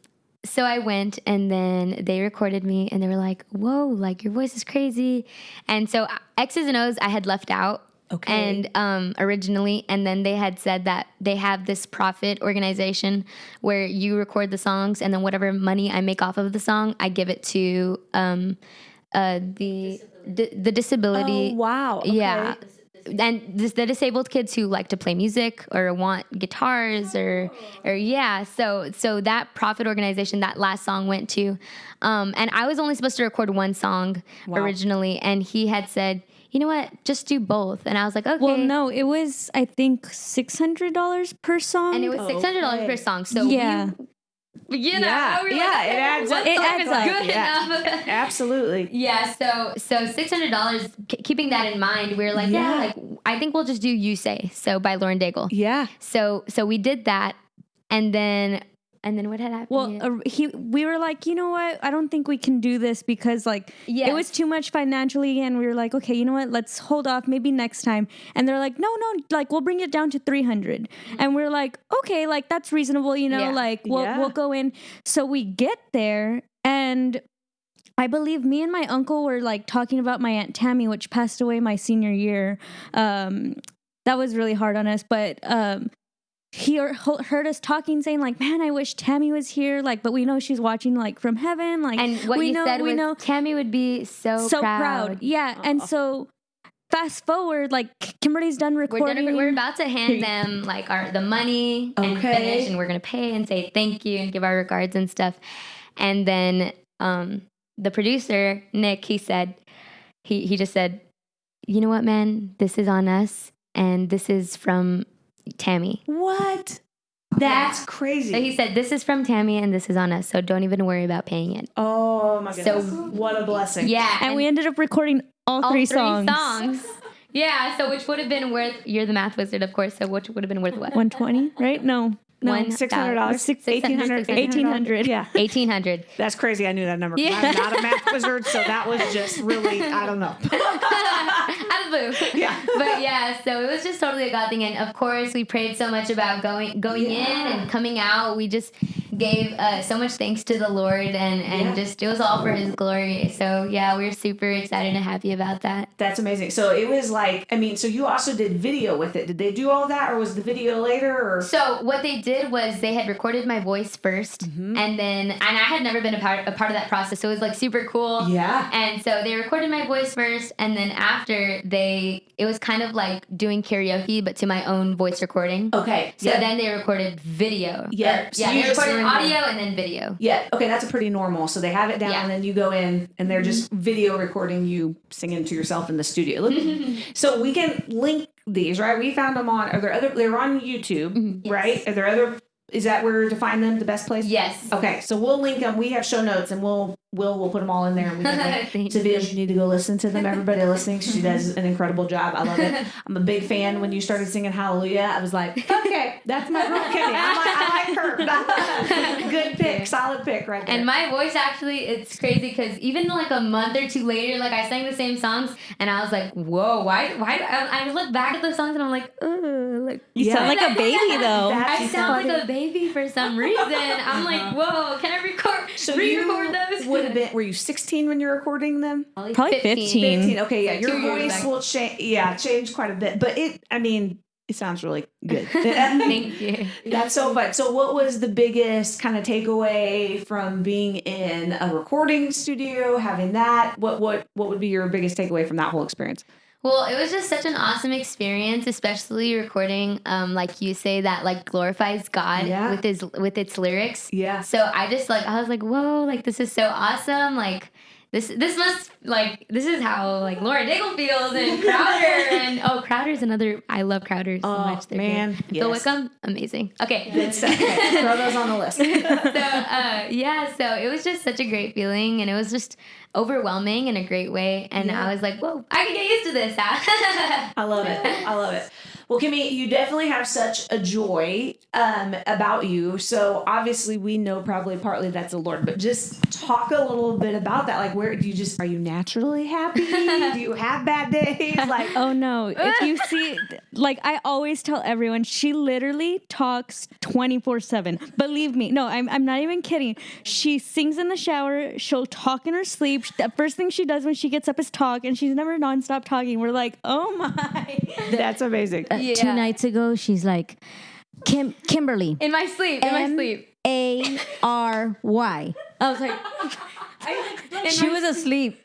Speaker 3: so I went and then they recorded me and they were like, "Whoa, like your voice is crazy," and so uh, X's and O's I had left out.
Speaker 2: Okay.
Speaker 3: And um, originally, and then they had said that they have this profit organization where you record the songs, and then whatever money I make off of the song, I give it to um, uh, the di- the disability.
Speaker 2: Oh, wow. Okay.
Speaker 3: Yeah. And this, the disabled kids who like to play music or want guitars or or yeah, so so that profit organization that last song went to, um, and I was only supposed to record one song originally, and he had said, you know what, just do both, and I was like, okay.
Speaker 6: Well, no, it was I think six hundred dollars per song.
Speaker 3: and it was six hundred dollars per song. So
Speaker 6: yeah.
Speaker 3: we, you know,
Speaker 2: Yeah,
Speaker 3: we
Speaker 2: yeah,
Speaker 3: like,
Speaker 2: it adds up.
Speaker 6: It adds up.
Speaker 3: good
Speaker 2: Yeah.
Speaker 3: enough.
Speaker 2: Absolutely.
Speaker 3: Yeah, so so six hundred dollars. keeping that in mind, we are like, yeah.
Speaker 2: Yeah.
Speaker 3: like I think we'll just do "You Say" so by Lauren Daigle.
Speaker 2: Yeah.
Speaker 3: So so we did that, and then and then what had happened?
Speaker 6: Well, uh, he we were like, you know what? I don't think we can do this because like
Speaker 3: Yes.
Speaker 6: it was too much financially, and we were like, okay, you know what? Let's hold off, maybe next time. And they're like, no, no, like we'll bring it down to three and we're like, okay, like that's reasonable, you know,
Speaker 3: Yeah.
Speaker 6: like we'll
Speaker 2: Yeah.
Speaker 6: we'll go in. So we get there, and I believe me and my uncle were like talking about my aunt Tammy, which passed away my senior year. Um, that was really hard on us, but um, he heard us talking, saying like, "Man, I wish Tammy was here." Like, but we know she's watching like from heaven. Like,
Speaker 3: and what
Speaker 6: we
Speaker 3: you
Speaker 6: know,
Speaker 3: said
Speaker 6: we
Speaker 3: was
Speaker 6: know,
Speaker 3: Tammy would be so
Speaker 6: so proud. Yeah, and so fast forward, like Kimberly's done
Speaker 3: We're,
Speaker 6: recording.
Speaker 3: we're about to hand them like our the money and finish, and we're gonna pay and say thank you and give our regards and stuff. And then um, the producer Nick, he said, he he just said, you know what, man, this is on us, and this is from Tammy.
Speaker 2: What? That's crazy.
Speaker 3: So he said, this is from Tammy, and this is on us. So don't even worry about paying it.
Speaker 2: oh my goodness. So- what a blessing.
Speaker 3: Yeah,
Speaker 6: and we ended up recording all,
Speaker 3: all
Speaker 6: three,
Speaker 3: three
Speaker 6: songs.
Speaker 3: songs. Yeah, so which would have been worth? You're the math wizard, of course. So which would have been worth what?
Speaker 6: One twenty, right? No, no,
Speaker 3: One uh,
Speaker 2: Six hundred dollars.
Speaker 3: Six-
Speaker 2: Eighteen hundred.
Speaker 3: $1,800.
Speaker 6: 1,800.
Speaker 2: Yeah.
Speaker 3: Eighteen hundred.
Speaker 2: That's crazy. I knew that number.
Speaker 3: Yeah.
Speaker 2: I'm not a math wizard, so that was just really I don't know.
Speaker 3: Out of the blue.
Speaker 2: Yeah.
Speaker 3: But yeah, so it was just totally a God thing, and of course we prayed so much about going going in and coming out. We just gave uh, so much thanks to the Lord, and and
Speaker 2: Yeah.
Speaker 3: just it was all for His glory. So yeah, we're super excited and happy about that.
Speaker 2: That's amazing. So it was like I mean, so you also did video with it. Did they do all that, or was the video later? Or
Speaker 3: So what they did was they had recorded my voice 1st
Speaker 2: Mm-hmm.
Speaker 3: and then and I had never been a part a part of that process, so it was like super cool.
Speaker 2: Yeah.
Speaker 3: And so they recorded my voice first, and then after they, it was kind of like doing karaoke, but to my own voice recording.
Speaker 2: okay.
Speaker 3: So
Speaker 2: yeah.
Speaker 3: then they recorded video.
Speaker 2: Yeah,
Speaker 3: Or-
Speaker 2: so
Speaker 3: yeah.
Speaker 2: You
Speaker 3: They
Speaker 2: just
Speaker 3: recorded
Speaker 2: were in the-
Speaker 3: audio and then video.
Speaker 2: Yeah. Okay, that's a pretty normal. So they have it down,
Speaker 3: Yeah.
Speaker 2: and then you go in, and they're mm-hmm. just video recording you singing to yourself in the studio. So we can link these, right? We found them on. Are there other? They're on YouTube, mm-hmm, right? Are there other? Is that where to find them? The best place?
Speaker 3: Yes.
Speaker 2: Okay, so we'll link them. We have show notes, and we'll we'll we'll put them all in there. And we can to videos. You need to go listen to them. Everybody listening, she does an incredible job. I love it. I'm a big fan. When you started singing Hallelujah, I was like, okay, that's my girl Kenny. I like, I like her. Good pick, solid pick right there.
Speaker 3: And my voice actually, it's crazy because even like a month or two later, like I sang the same songs, and I was like, "Whoa, why? Why?" I, I look back at the songs and I'm like, "Ugh, like
Speaker 6: You sound like a baby though.
Speaker 2: That's
Speaker 3: I sound
Speaker 2: funny.
Speaker 3: like a baby for some reason. I'm like, uh-huh. whoa, can I record
Speaker 2: So
Speaker 3: re-record those?
Speaker 2: Would have been. Were you 16 when you're recording them?
Speaker 6: Probably 15.
Speaker 2: 15. Okay, yeah. Your
Speaker 3: Two
Speaker 2: voice will change. Yeah, change quite a bit. But it. I mean, it sounds really good.
Speaker 3: Thank you.
Speaker 2: That's so fun. So, what was the biggest kind of takeaway from being in a recording studio, having that? What what what would be your biggest takeaway from that whole experience?
Speaker 3: Well, it was just such an awesome experience, especially recording, um, like you say, that like glorifies God
Speaker 2: Yeah.
Speaker 3: with his with its lyrics.
Speaker 2: Yeah.
Speaker 3: So I just like I was like, whoa, like this is so awesome. Like this this must like this is how like Lauren Daigle feels and Crowder and oh Crowder's another I love Crowder so
Speaker 2: Oh,
Speaker 3: much. They're
Speaker 2: man,
Speaker 3: great. And Phil
Speaker 2: yes.
Speaker 3: Wickham, amazing. Okay.
Speaker 2: Okay, throw those on the list.
Speaker 3: so uh, yeah, so it was just such a great feeling, and it was just overwhelming in a great way. And I was like, "Whoa, I can get used to this."
Speaker 2: I love it. I love it. Well, Kimmy, you definitely have such a joy um, about you. So obviously, we know probably partly that's the Lord, but just talk a little bit about that. Like, where do you just are you naturally happy? do you have bad days? Like,
Speaker 6: Oh no! If you see, like I always tell everyone, she literally talks twenty four seven. Believe me, no, I'm I'm not even kidding. She sings in the shower. She'll talk in her sleep. The first thing she does when she gets up is talk, and she's never nonstop talking. We're like, oh my.
Speaker 2: that's amazing.
Speaker 5: Uh, Two nights ago, she's like, Kim Kimberly,
Speaker 3: in my sleep, in my
Speaker 5: M
Speaker 3: sleep.
Speaker 5: A R Y. I was like, she was asleep.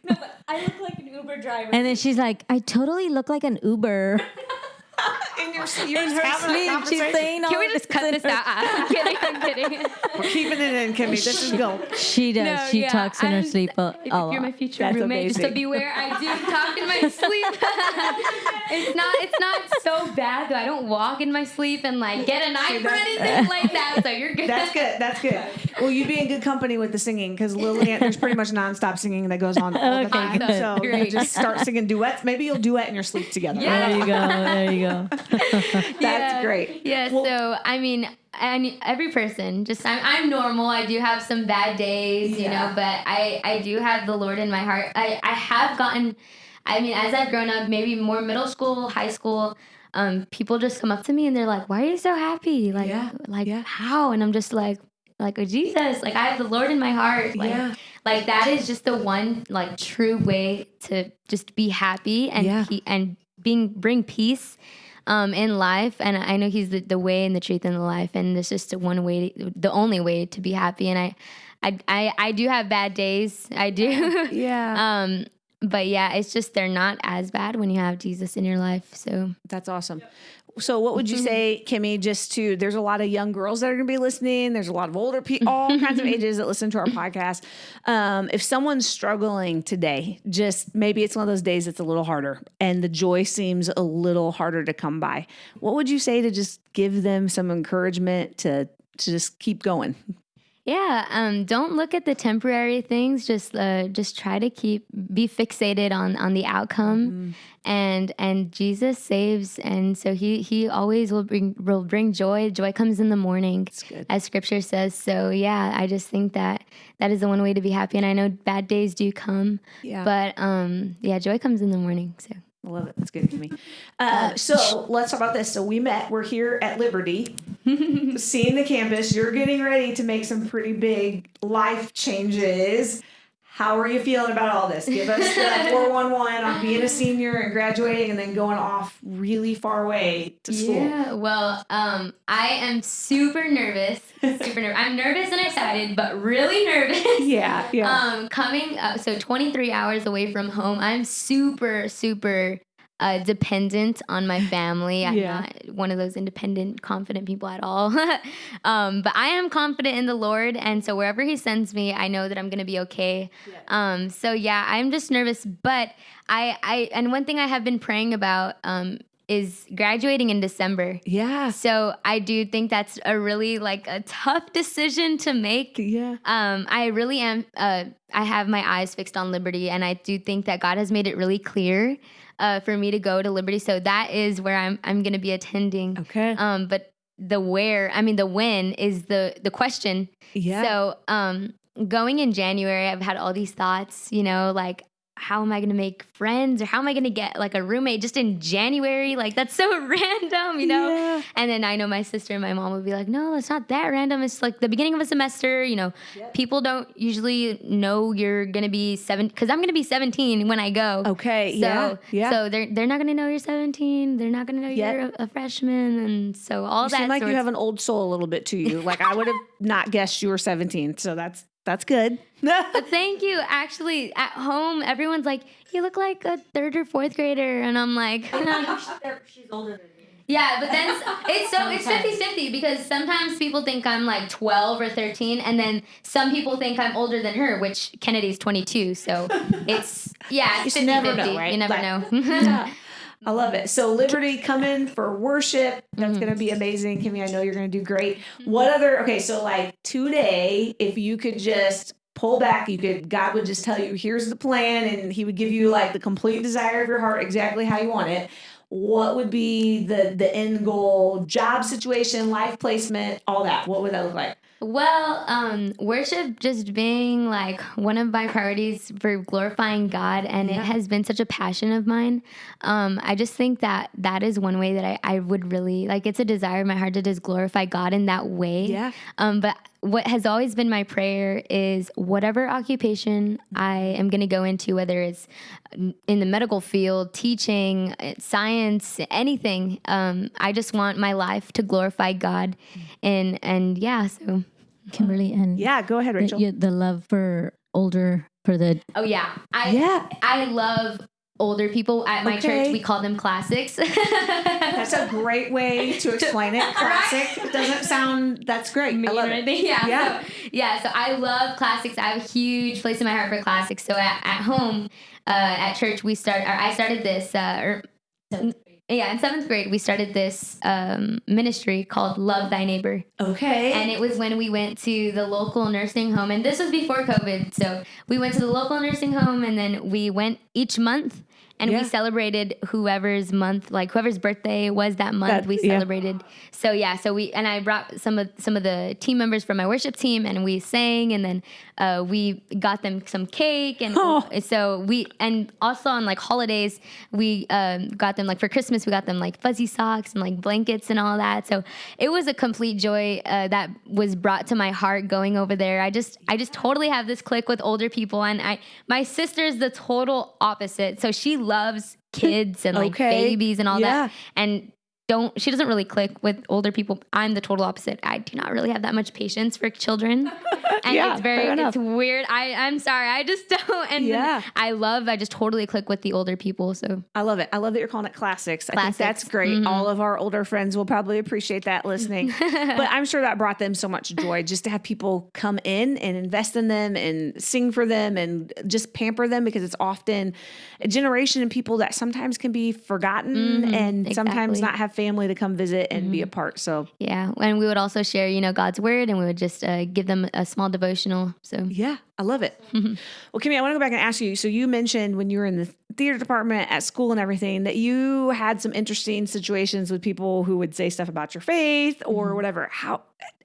Speaker 6: I look like an Uber driver.
Speaker 5: And then she's like, I totally look like an Uber.
Speaker 2: In your sleep,
Speaker 5: In her
Speaker 2: having
Speaker 5: sleep, she's
Speaker 2: conversation.
Speaker 5: saying all
Speaker 3: Can we just
Speaker 5: this
Speaker 3: cut
Speaker 5: in
Speaker 3: this out? I'm kidding. I'm kidding.
Speaker 2: We're keeping it in, Kimmy. This is gold.
Speaker 5: She does.
Speaker 3: No,
Speaker 5: she
Speaker 3: yeah,
Speaker 5: talks in her
Speaker 3: I'm-
Speaker 5: sleep a,
Speaker 3: If
Speaker 5: a
Speaker 3: you're my future
Speaker 2: That's
Speaker 3: roommate, just to
Speaker 2: amazing.
Speaker 3: beware, I do talk in my sleep. it's not it's not so bad though. I don't walk in my sleep and like get a knife or anything like that. So you're good.
Speaker 2: That's good. That's good. Well, you'd be in good company with the singing because Lillian, there's pretty much nonstop singing that goes on all the
Speaker 5: Okay,
Speaker 2: time.
Speaker 5: good.
Speaker 2: So you just start singing duets. Maybe you'll duet in your sleep together.
Speaker 3: Yeah.
Speaker 5: There you go. There you go.
Speaker 2: That's
Speaker 3: Yeah.
Speaker 2: great.
Speaker 3: Yeah,
Speaker 2: Well-
Speaker 3: so I mean, and every person, just I'm, I'm normal. I do have some bad days, you
Speaker 2: Yeah.
Speaker 3: know, but I I do have the Lord in my heart. I I have gotten, I mean, as I've grown up, maybe more middle school, high school. Um, people just come up to me and they're like, "Why are you so happy? Like,
Speaker 2: Yeah,
Speaker 3: like
Speaker 2: yeah.
Speaker 3: how?" And I'm just like, like oh, Jesus, like I have the Lord in my heart. Like,
Speaker 2: Yeah.
Speaker 3: like that is just the one like true way to just be happy and
Speaker 2: Yeah.
Speaker 3: pe- and being bring peace um, in life. And I know He's the, the way and the truth and the life, and it's just the one way, the only way to be happy. And I, I, I, I do have bad days. I do.
Speaker 2: Yeah.
Speaker 3: um, but yeah, it's just they're not as bad when you have Jesus in your life. So
Speaker 2: That's awesome. So, what would you
Speaker 3: Mm-hmm.
Speaker 2: say, Kimmy? Just to there's a lot of young girls that are going to be listening. There's a lot of older people, all kinds of ages that listen to our podcast. Um, if someone's struggling today, just maybe it's one of those days that's a little harder, and the joy seems a little harder to come by. What would you say to just give them some encouragement to to just keep going?
Speaker 3: Yeah, um, don't look at the temporary things. Just uh, just try to keep be fixated on on the outcome, and and Jesus saves, and so he he always will bring will bring joy. Joy comes in the morning, as Scripture says. So yeah, I just think that that is the one way to be happy. And I know bad days do come,
Speaker 2: Yeah.
Speaker 3: but um, yeah, joy comes in the morning. So
Speaker 2: I love it. That's good to me. Uh, so let's talk about this. So we met. We're here at Liberty, seeing the campus. You're getting ready to make some pretty big life changes. How are you feeling about all this? Give us the 411 on being a senior and graduating and then going off really far away to school.
Speaker 3: Yeah, well, um, I am super nervous. Super nervous. I'm nervous and excited, but really nervous.
Speaker 2: Yeah, yeah.
Speaker 3: Um, coming up, so 23 hours away from home, I'm super, super uh, dependent on my family. I'm
Speaker 2: Yeah.
Speaker 3: not one of those independent, confident people at all. um, but I am confident in the Lord, and so wherever He sends me, I know that I'm gonna be okay. Um, so yeah, I'm just nervous, but I, I, and one thing I have been praying about um, is graduating in December.
Speaker 2: yeah.
Speaker 3: So I do think that's a really like a tough decision to make.
Speaker 2: Yeah.
Speaker 3: Um, I really am. Uh, I have my eyes fixed on Liberty, and I do think that God has made it really clear uh, for me to go to Liberty. So that is where I'm. I'm going to be attending.
Speaker 2: Okay.
Speaker 3: Um, but the where, I mean, the when is the the question.
Speaker 2: yeah.
Speaker 3: So um, going in January, I've had all these thoughts. You know, like how am I going to make friends, or how am I going to get like a roommate just in January? Like that's so random, you know.
Speaker 2: Yeah.
Speaker 3: And then I know my sister and my mom would be like, no, it's not that random. It's like the beginning of a semester. You know, people don't usually know you're going to be seven because I'm going to be 17 when I go.
Speaker 2: Okay.
Speaker 3: So,
Speaker 2: yeah. Yeah.
Speaker 3: So they're they're not going to know you're 17. They're not going to know you're a, a freshman, and so all
Speaker 2: you
Speaker 3: that.
Speaker 2: seem like you have an old soul a little bit to you. Like I would have not guessed you were 17. So that's that's good.
Speaker 3: But thank you. Actually, at home, everyone's like, "You look like a third or fourth grader," and I'm like,
Speaker 5: She's older than me.
Speaker 3: Yeah, but then s- it's so it's 50-50 because sometimes people think I'm like 12 or 13 and then some people think I'm older than her, which Kennedy's 22. So it's yeah, it's
Speaker 2: You
Speaker 3: 50-50.
Speaker 2: never know, right?
Speaker 3: You never
Speaker 2: Like-
Speaker 3: know.
Speaker 2: Yeah. I love it. So mm-hmm. Liberty come in for worship. That's gonna be mm-hmm. amazing. Kimmy, I know you're gonna do great. Mm-hmm. What other okay, so like today, if you could just pull back, you could God would just tell you, here's the plan, and he would give you like the complete desire of your heart, exactly how you want it. What would be the the end goal, job situation, life placement, all that? What would that look like?
Speaker 3: Well, um, worship just being like one of my priorities for glorifying God, and it has been such a passion of mine. Um, I just think that that is one way that I, I would really like. It's a desire of my heart to just glorify God in that way.
Speaker 2: Yeah.
Speaker 3: Um, but what has always been my prayer is whatever occupation I am going to go into, whether it's in the medical field, teaching, uh, science, anything. Um, I just want my life to glorify God, and and yeah, so.
Speaker 5: Kimberly and
Speaker 2: Yeah, go ahead,
Speaker 5: the,
Speaker 2: Rachel.
Speaker 5: you- the love for older for the
Speaker 3: Oh yeah, I
Speaker 2: Yeah.
Speaker 3: I love older people at my
Speaker 2: Okay.
Speaker 3: church. We call them classics.
Speaker 2: That's a great way to explain it. Classic doesn't sound. That's great. I love it.
Speaker 3: yeah,
Speaker 2: Yeah.
Speaker 3: So, yeah. So I love classics. I have a huge place in my heart for classics. So at, at home, uh, at church, we start. Or I started this. Uh, or, yeah, in seventh grade, we started this um, ministry called Love Thy Neighbor.
Speaker 2: Okay.
Speaker 3: And it was when we went to the local nursing home, and this was before COVID. So we went to the local nursing home, and then we went each month, and
Speaker 2: Yeah.
Speaker 3: we celebrated whoever's month, like whoever's birthday was that month.
Speaker 2: That-
Speaker 3: we
Speaker 2: yeah.
Speaker 3: celebrated. So yeah, so we and I brought some of some of the team members from my worship team, and we sang, and then uh, we got them some cake, and
Speaker 2: Oh.
Speaker 3: so we and also on like holidays, we um, got them like for Christmas, we got them like fuzzy socks and like blankets and all that. So it was a complete joy uh, that was brought to my heart going over there. I just I just totally have this click with older people, and I my sister's the total opposite. So she loves kids and like
Speaker 2: Okay.
Speaker 3: babies and all
Speaker 2: Yeah.
Speaker 3: that, and don't she doesn't really click with older people. I'm the total opposite. I do not really have that much patience for children. And
Speaker 2: Yeah,
Speaker 3: it's very it's weird. I I'm sorry. I just don't and
Speaker 2: Yeah.
Speaker 3: I love I just totally click with the older people. So
Speaker 2: I love it. I love that you're calling it classics. I think that's great. Mm-hmm. All of our older friends will probably appreciate that listening. but I'm sure that brought them so much joy just to have people come in and invest in them and sing for them and just pamper them because it's often a generation of people that sometimes can be forgotten mm-hmm. and sometimes not have family to come visit and be a part. So
Speaker 3: yeah, and we would also share you know God's word, and we would just uh, give them a small devotional. So
Speaker 2: Yeah, I love it. Well, Kimmy, I want to go back and ask you. So you mentioned when you were in the theater department at school and everything that you had some interesting situations with people who would say stuff about your faith or whatever. How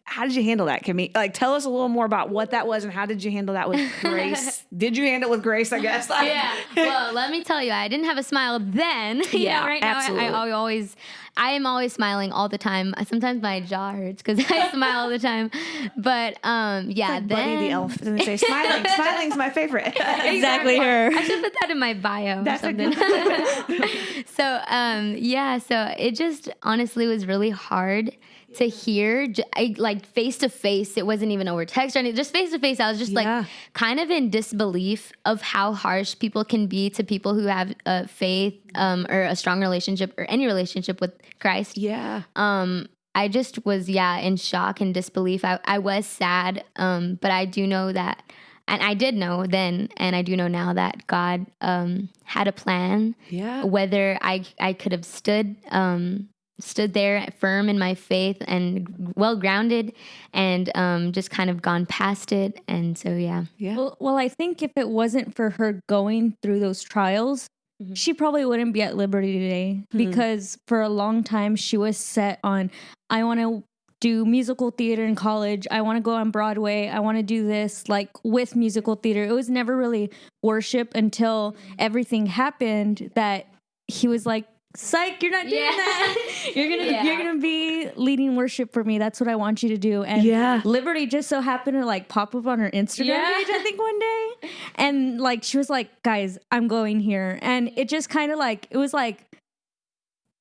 Speaker 2: how did you handle that, Kimmy? Like, tell us a little more about what that was and how did you handle that with grace? did you handle it with grace? I guess.
Speaker 3: yeah. Well, let me tell you, I didn't have a smile then. you
Speaker 2: Yeah,
Speaker 3: know, right
Speaker 2: absolutely.
Speaker 3: now I, I always, I am always smiling all the time. Sometimes my jaw hurts because I smile all the time. But um, yeah, then
Speaker 2: Buddy the elf. And they say smiling. Smiling's my favorite.
Speaker 5: exactly her.
Speaker 3: I should put that in my bio
Speaker 2: That's
Speaker 3: or something. so um, yeah, so it just honestly was really hard to hear I, like face to face it wasn't even over text or anything just face to face i was just
Speaker 2: Yeah.
Speaker 3: like kind of in disbelief of how harsh people can be to people who have a faith um, or a strong relationship or any relationship with christ
Speaker 2: yeah.
Speaker 3: um i just was yeah in shock and disbelief i, I was sad um but i do know that and i did know then and i do know now that god um had a plan
Speaker 2: Yeah.
Speaker 3: whether i i could have stood um stood there firm in my faith and well grounded and um just kind of gone past it and so yeah
Speaker 2: Yeah.
Speaker 5: Well, well, I think if it wasn't for her going through those trials,
Speaker 3: Mhm.
Speaker 5: she probably wouldn't be at Liberty today because for a long time she was set on, I want to do musical theater in college. I want to go on Broadway. I want to do this like with musical theater. It was never really worship until everything happened that he was like, Psych, you're not doing
Speaker 3: Yeah.
Speaker 5: that. You're gonna
Speaker 3: Yeah.
Speaker 5: you're gonna be leading worship for me. That's what I want you to do. And
Speaker 2: Yeah.
Speaker 5: Liberty just so happened to like pop up on her Instagram
Speaker 3: Yeah.
Speaker 5: page, I think one day. And like she was like, guys, I'm going here. And it just kind of like it was like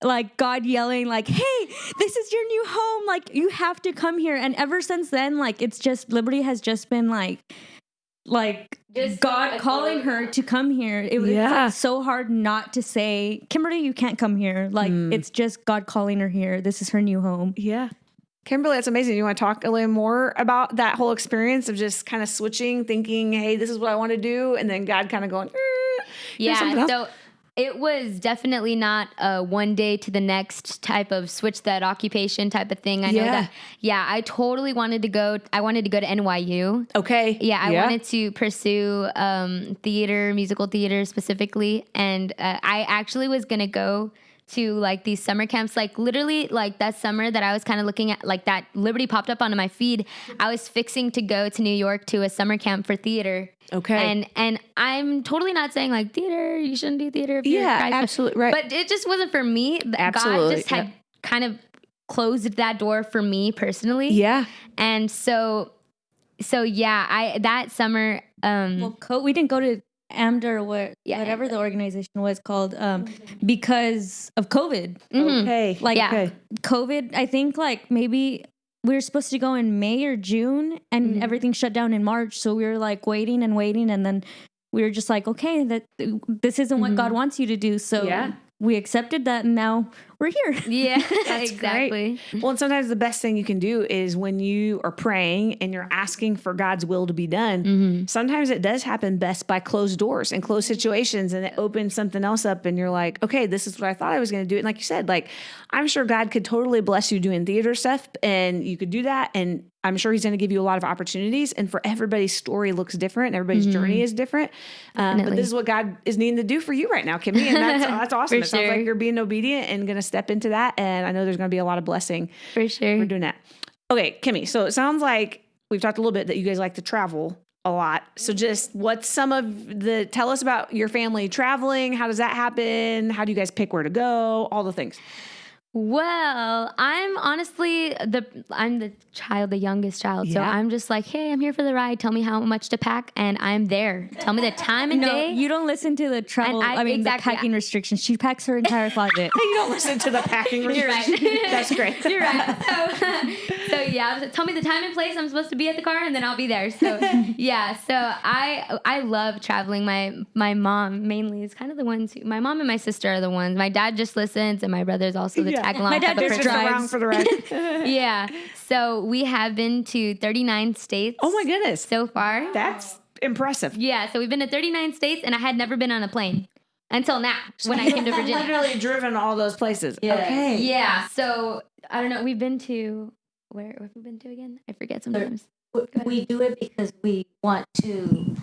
Speaker 5: like God yelling, like, hey, this is your new home. Like, you have to come here. And ever since then, like, it's just Liberty has just been like, like God calling her to come here. It was
Speaker 2: Yeah.
Speaker 5: like so hard not to say, Kimberly, you can't come here. Like it's just God calling her here. This is her new home.
Speaker 2: Yeah. Kimberly, that's amazing. You want to talk a little more about that whole experience of just kind of switching, thinking, hey, this is what I want to do, and then God kind of going, "Eh, here's something
Speaker 3: Yeah,
Speaker 2: else."
Speaker 3: so it was definitely not a one day to the next type of switch that occupation type of thing. I know that. Yeah, I totally wanted to go. I wanted to go to NYU.
Speaker 2: okay.
Speaker 3: Yeah, I wanted to pursue um, theater, musical theater specifically, and uh, I actually was gonna go to like these summer camps. Like literally, like that summer that I was kind of looking at, like that Liberty popped up onto my feed. I was fixing to go to New York to a summer camp for theater.
Speaker 2: Okay.
Speaker 3: and and I'm totally not saying like theater, you shouldn't do theater. If you're
Speaker 2: Yeah, absolutely right.
Speaker 3: But it just wasn't for me.
Speaker 2: Absolutely,
Speaker 3: God just had
Speaker 2: yeah.
Speaker 3: kind of closed that door for me personally.
Speaker 2: yeah.
Speaker 3: And so so yeah, I that summer um
Speaker 5: Well, co- we didn't go to AMDA or what,
Speaker 3: Yeah,
Speaker 5: whatever the organization was called um, because of COVID.
Speaker 3: mhm.
Speaker 2: Okay.
Speaker 5: Like
Speaker 3: Yeah.
Speaker 2: okay.
Speaker 5: COVID, I think like maybe we were supposed to go in May or June and everything shut down in March. So we were like waiting and waiting. And then we were just like, okay, that this isn't what God wants you to do. So
Speaker 2: Yeah.
Speaker 5: We accepted that and now we're here.
Speaker 3: Yeah, exactly.
Speaker 2: Great. Well, and sometimes the best thing you can do is when you are praying and you're asking for God's will to be done,
Speaker 3: Mm-hmm.
Speaker 2: sometimes it does happen best by closed doors and closed situations and it opens something else up and you're like, okay, this is what I thought I was going to do. And like you said, like, I'm sure God could totally bless you doing theater stuff and you could do that. And I'm sure he's going to give you a lot of opportunities. And for everybody's story looks different. And everybody's journey is different. Um, but
Speaker 3: Mm-hmm.
Speaker 2: This is what God is needing to do for you right now, Kimmy. And that's, that's awesome. It sounds
Speaker 3: sure.
Speaker 2: like you're being obedient and going to step into that. And I know there's going to be a lot of blessing
Speaker 3: For sure.
Speaker 2: for doing that. Okay, Kimmy. So it sounds like we've talked a little bit that you guys like to travel a lot. So just what's some of the tell us about your family traveling? How does that happen? How do you guys pick where to go? All the things.
Speaker 3: Well, I'm honestly the I'm the child, the youngest child. So I'm just like, hey, I'm here for the ride. Tell me how much to pack, and I'm there. Tell me the time and
Speaker 5: No,
Speaker 3: day.
Speaker 5: you don't listen to the travel.
Speaker 3: I-
Speaker 5: I, mean,
Speaker 3: exactly,
Speaker 5: the packing restrictions. She packs her entire closet.
Speaker 2: You don't listen to the packing
Speaker 3: You're right.
Speaker 2: restrictions. That's great.
Speaker 3: You're right. So, so yeah, I tell me the time and place I'm supposed to be at the car, and then I'll be there. So yeah, so I I love traveling. My my mom mainly is kind of the ones. Who, my mom and my sister are the ones. My dad just listens, and my brother's also the
Speaker 2: Yeah.
Speaker 3: Tag along.
Speaker 5: My dad
Speaker 3: type of
Speaker 5: just
Speaker 2: Just around for the ride.
Speaker 3: Yeah. So we have been to 39 states.
Speaker 2: oh my goodness.
Speaker 3: So far.
Speaker 2: That's impressive.
Speaker 3: Yeah. So we've been to 39 states, and I had never been on a plane until now when I came to Virginia.
Speaker 2: Literally driven all those places. Okay.
Speaker 3: Yeah. So I don't know. We've been to where where have we been to again? I forget sometimes.
Speaker 5: we do it because we want to.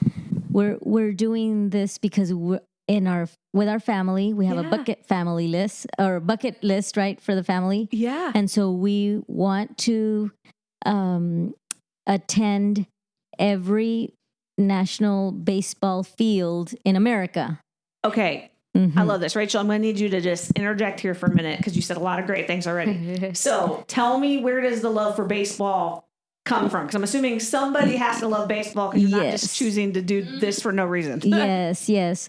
Speaker 5: We're we're doing this because we're in our with our family. We have
Speaker 2: Yeah.
Speaker 5: a bucket family list or bucket list, right, for the family,
Speaker 2: Yeah.
Speaker 5: and so we want to um, attend every national baseball field in America.
Speaker 2: Okay.
Speaker 5: Mhm.
Speaker 2: I love this. Rachel, I'm going to need you to just interject here for a minute because you said a lot of great things already. so tell me, where does the love for baseball come from? Because I'm assuming somebody has to love baseball because you're not just choosing to do this for no reason.
Speaker 5: yes, yes.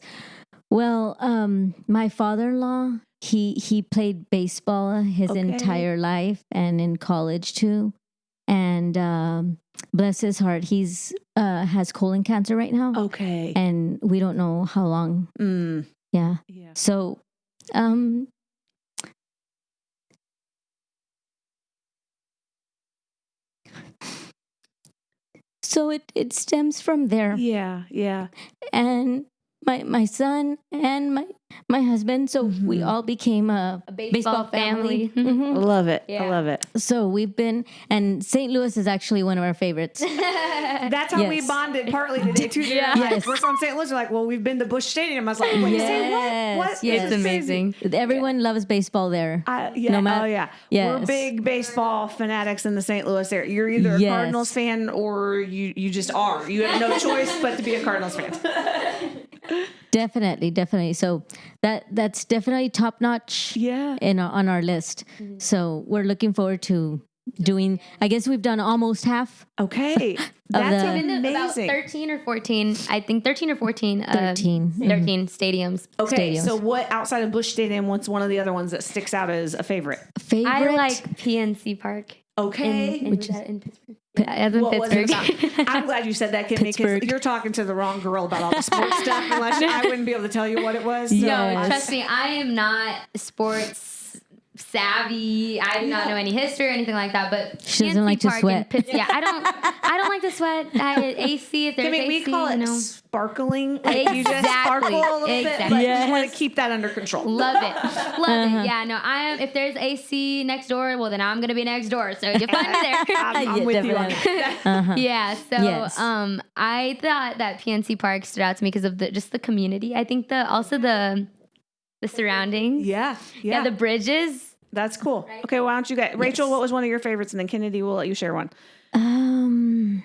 Speaker 5: Well, um, my father-in-law, he he played baseball his
Speaker 2: Okay.
Speaker 5: entire life and in college too. And um, bless his heart, he's uh, has colon cancer right now,
Speaker 2: Okay.
Speaker 5: and we don't know how long.
Speaker 2: Mm,
Speaker 5: Yeah.
Speaker 2: yeah.
Speaker 5: So, um, so it it stems from there.
Speaker 2: Yeah. Yeah.
Speaker 5: and my my son and my my husband. So we
Speaker 2: Mhm.
Speaker 5: all became a,
Speaker 3: A baseball family.
Speaker 2: I
Speaker 5: Mhm.
Speaker 2: love it. I love it.
Speaker 5: So we've been, and St. Louis is actually one of our favorites.
Speaker 2: That's how we bonded partly today too.
Speaker 3: Yeah.
Speaker 2: Like,
Speaker 5: Yes.
Speaker 2: We're from St. Louis. We're like, well, we've been to Busch Stadium. I was like, wait, say what? What?
Speaker 5: Yes,
Speaker 2: This
Speaker 5: yes.
Speaker 2: is
Speaker 3: It's
Speaker 2: crazy.
Speaker 3: amazing.
Speaker 5: Everyone loves baseball there.
Speaker 2: Uh, yeah.
Speaker 5: No matter-
Speaker 2: oh yeah. We're big baseball fanatics in the St. Louis area. You're either a
Speaker 5: Yes.
Speaker 2: Cardinals fan or you you just are. You have no choice but to be a Cardinals fan.
Speaker 5: Definitely, definitely. So that that's definitely top notch.
Speaker 2: Yeah.
Speaker 5: In our, on our list. So we're looking forward to doing. I guess we've done almost half.
Speaker 2: Okay. That's
Speaker 5: the-
Speaker 3: Been to about
Speaker 2: amazing.
Speaker 3: 13 or 14, I think 13 or 14. Uh,
Speaker 5: 13.
Speaker 3: 13 stadiums.
Speaker 2: Okay,
Speaker 5: stadiums.
Speaker 2: so what outside of Busch Stadium? What's one of the other ones that sticks out as a favorite?
Speaker 5: Favorite.
Speaker 3: I like PNC Park.
Speaker 2: Okay,
Speaker 3: In, in,
Speaker 5: Which is-
Speaker 3: in Pittsburgh. As in
Speaker 2: What
Speaker 3: Pittsburgh.
Speaker 2: about? I'm glad you said that, Kimmy, because you're talking to the wrong girl about all the sports stuff. Unless I wouldn't be able to tell you what it was. So
Speaker 3: No, trust me, I am not sports savvy. I do not know any history or anything like that. But
Speaker 5: She doesn't
Speaker 3: PNC
Speaker 5: like to
Speaker 3: Park
Speaker 5: sweat.
Speaker 3: and Pitts- yeah, I don't. I don't like to sweat. I, AC if there's
Speaker 2: Kimmy,
Speaker 3: AC,
Speaker 2: we call
Speaker 3: you
Speaker 2: it
Speaker 3: know.
Speaker 2: sparkling. Like you just
Speaker 3: Exactly.
Speaker 2: sparkle a little bit, but
Speaker 3: Exactly.
Speaker 2: you want to keep that under control.
Speaker 3: Love it, love it. Yeah, no, I am. If there's AC next door, well, then I'm gonna be next door. So you find me there.
Speaker 2: I'm, I'm
Speaker 5: Yeah,
Speaker 2: with you on
Speaker 5: definitely.
Speaker 2: that.
Speaker 3: yeah so
Speaker 5: Yes.
Speaker 3: um i thought that pnc park stood out to me because of the just the community i think the also the the surroundings
Speaker 2: Yeah,
Speaker 3: yeah,
Speaker 2: yeah,
Speaker 3: the bridges
Speaker 2: that's cool. Okay, why don't you guys, Rachel? What was one of your favorites, and then Kennedy will let you share one.
Speaker 5: Um,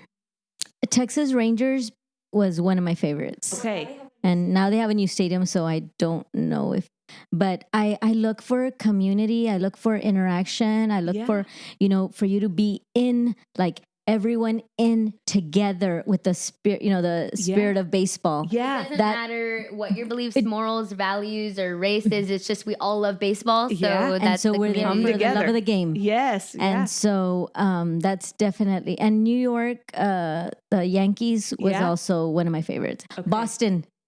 Speaker 5: Texas Rangers was one of my favorites.
Speaker 2: Okay,
Speaker 5: and now they have a new stadium so i don't know if but i i look for community i look for interaction i look
Speaker 2: Yeah.
Speaker 5: for you know for you to be in like everyone in together with the spirit you know the spirit of baseball.
Speaker 3: It
Speaker 2: yeah,
Speaker 3: doesn't
Speaker 5: that-
Speaker 3: matter what your beliefs morals values or race is it's just we all love baseball so
Speaker 2: Yeah, and
Speaker 5: and
Speaker 3: that's
Speaker 5: so
Speaker 3: the
Speaker 5: we're there
Speaker 3: community.
Speaker 5: for the love of the game.
Speaker 2: Yes,
Speaker 5: and
Speaker 2: yeah.
Speaker 5: so um that's definitely and new york uh the yankees was
Speaker 2: Yeah.
Speaker 5: also one of my favorites.
Speaker 2: Okay.
Speaker 5: boston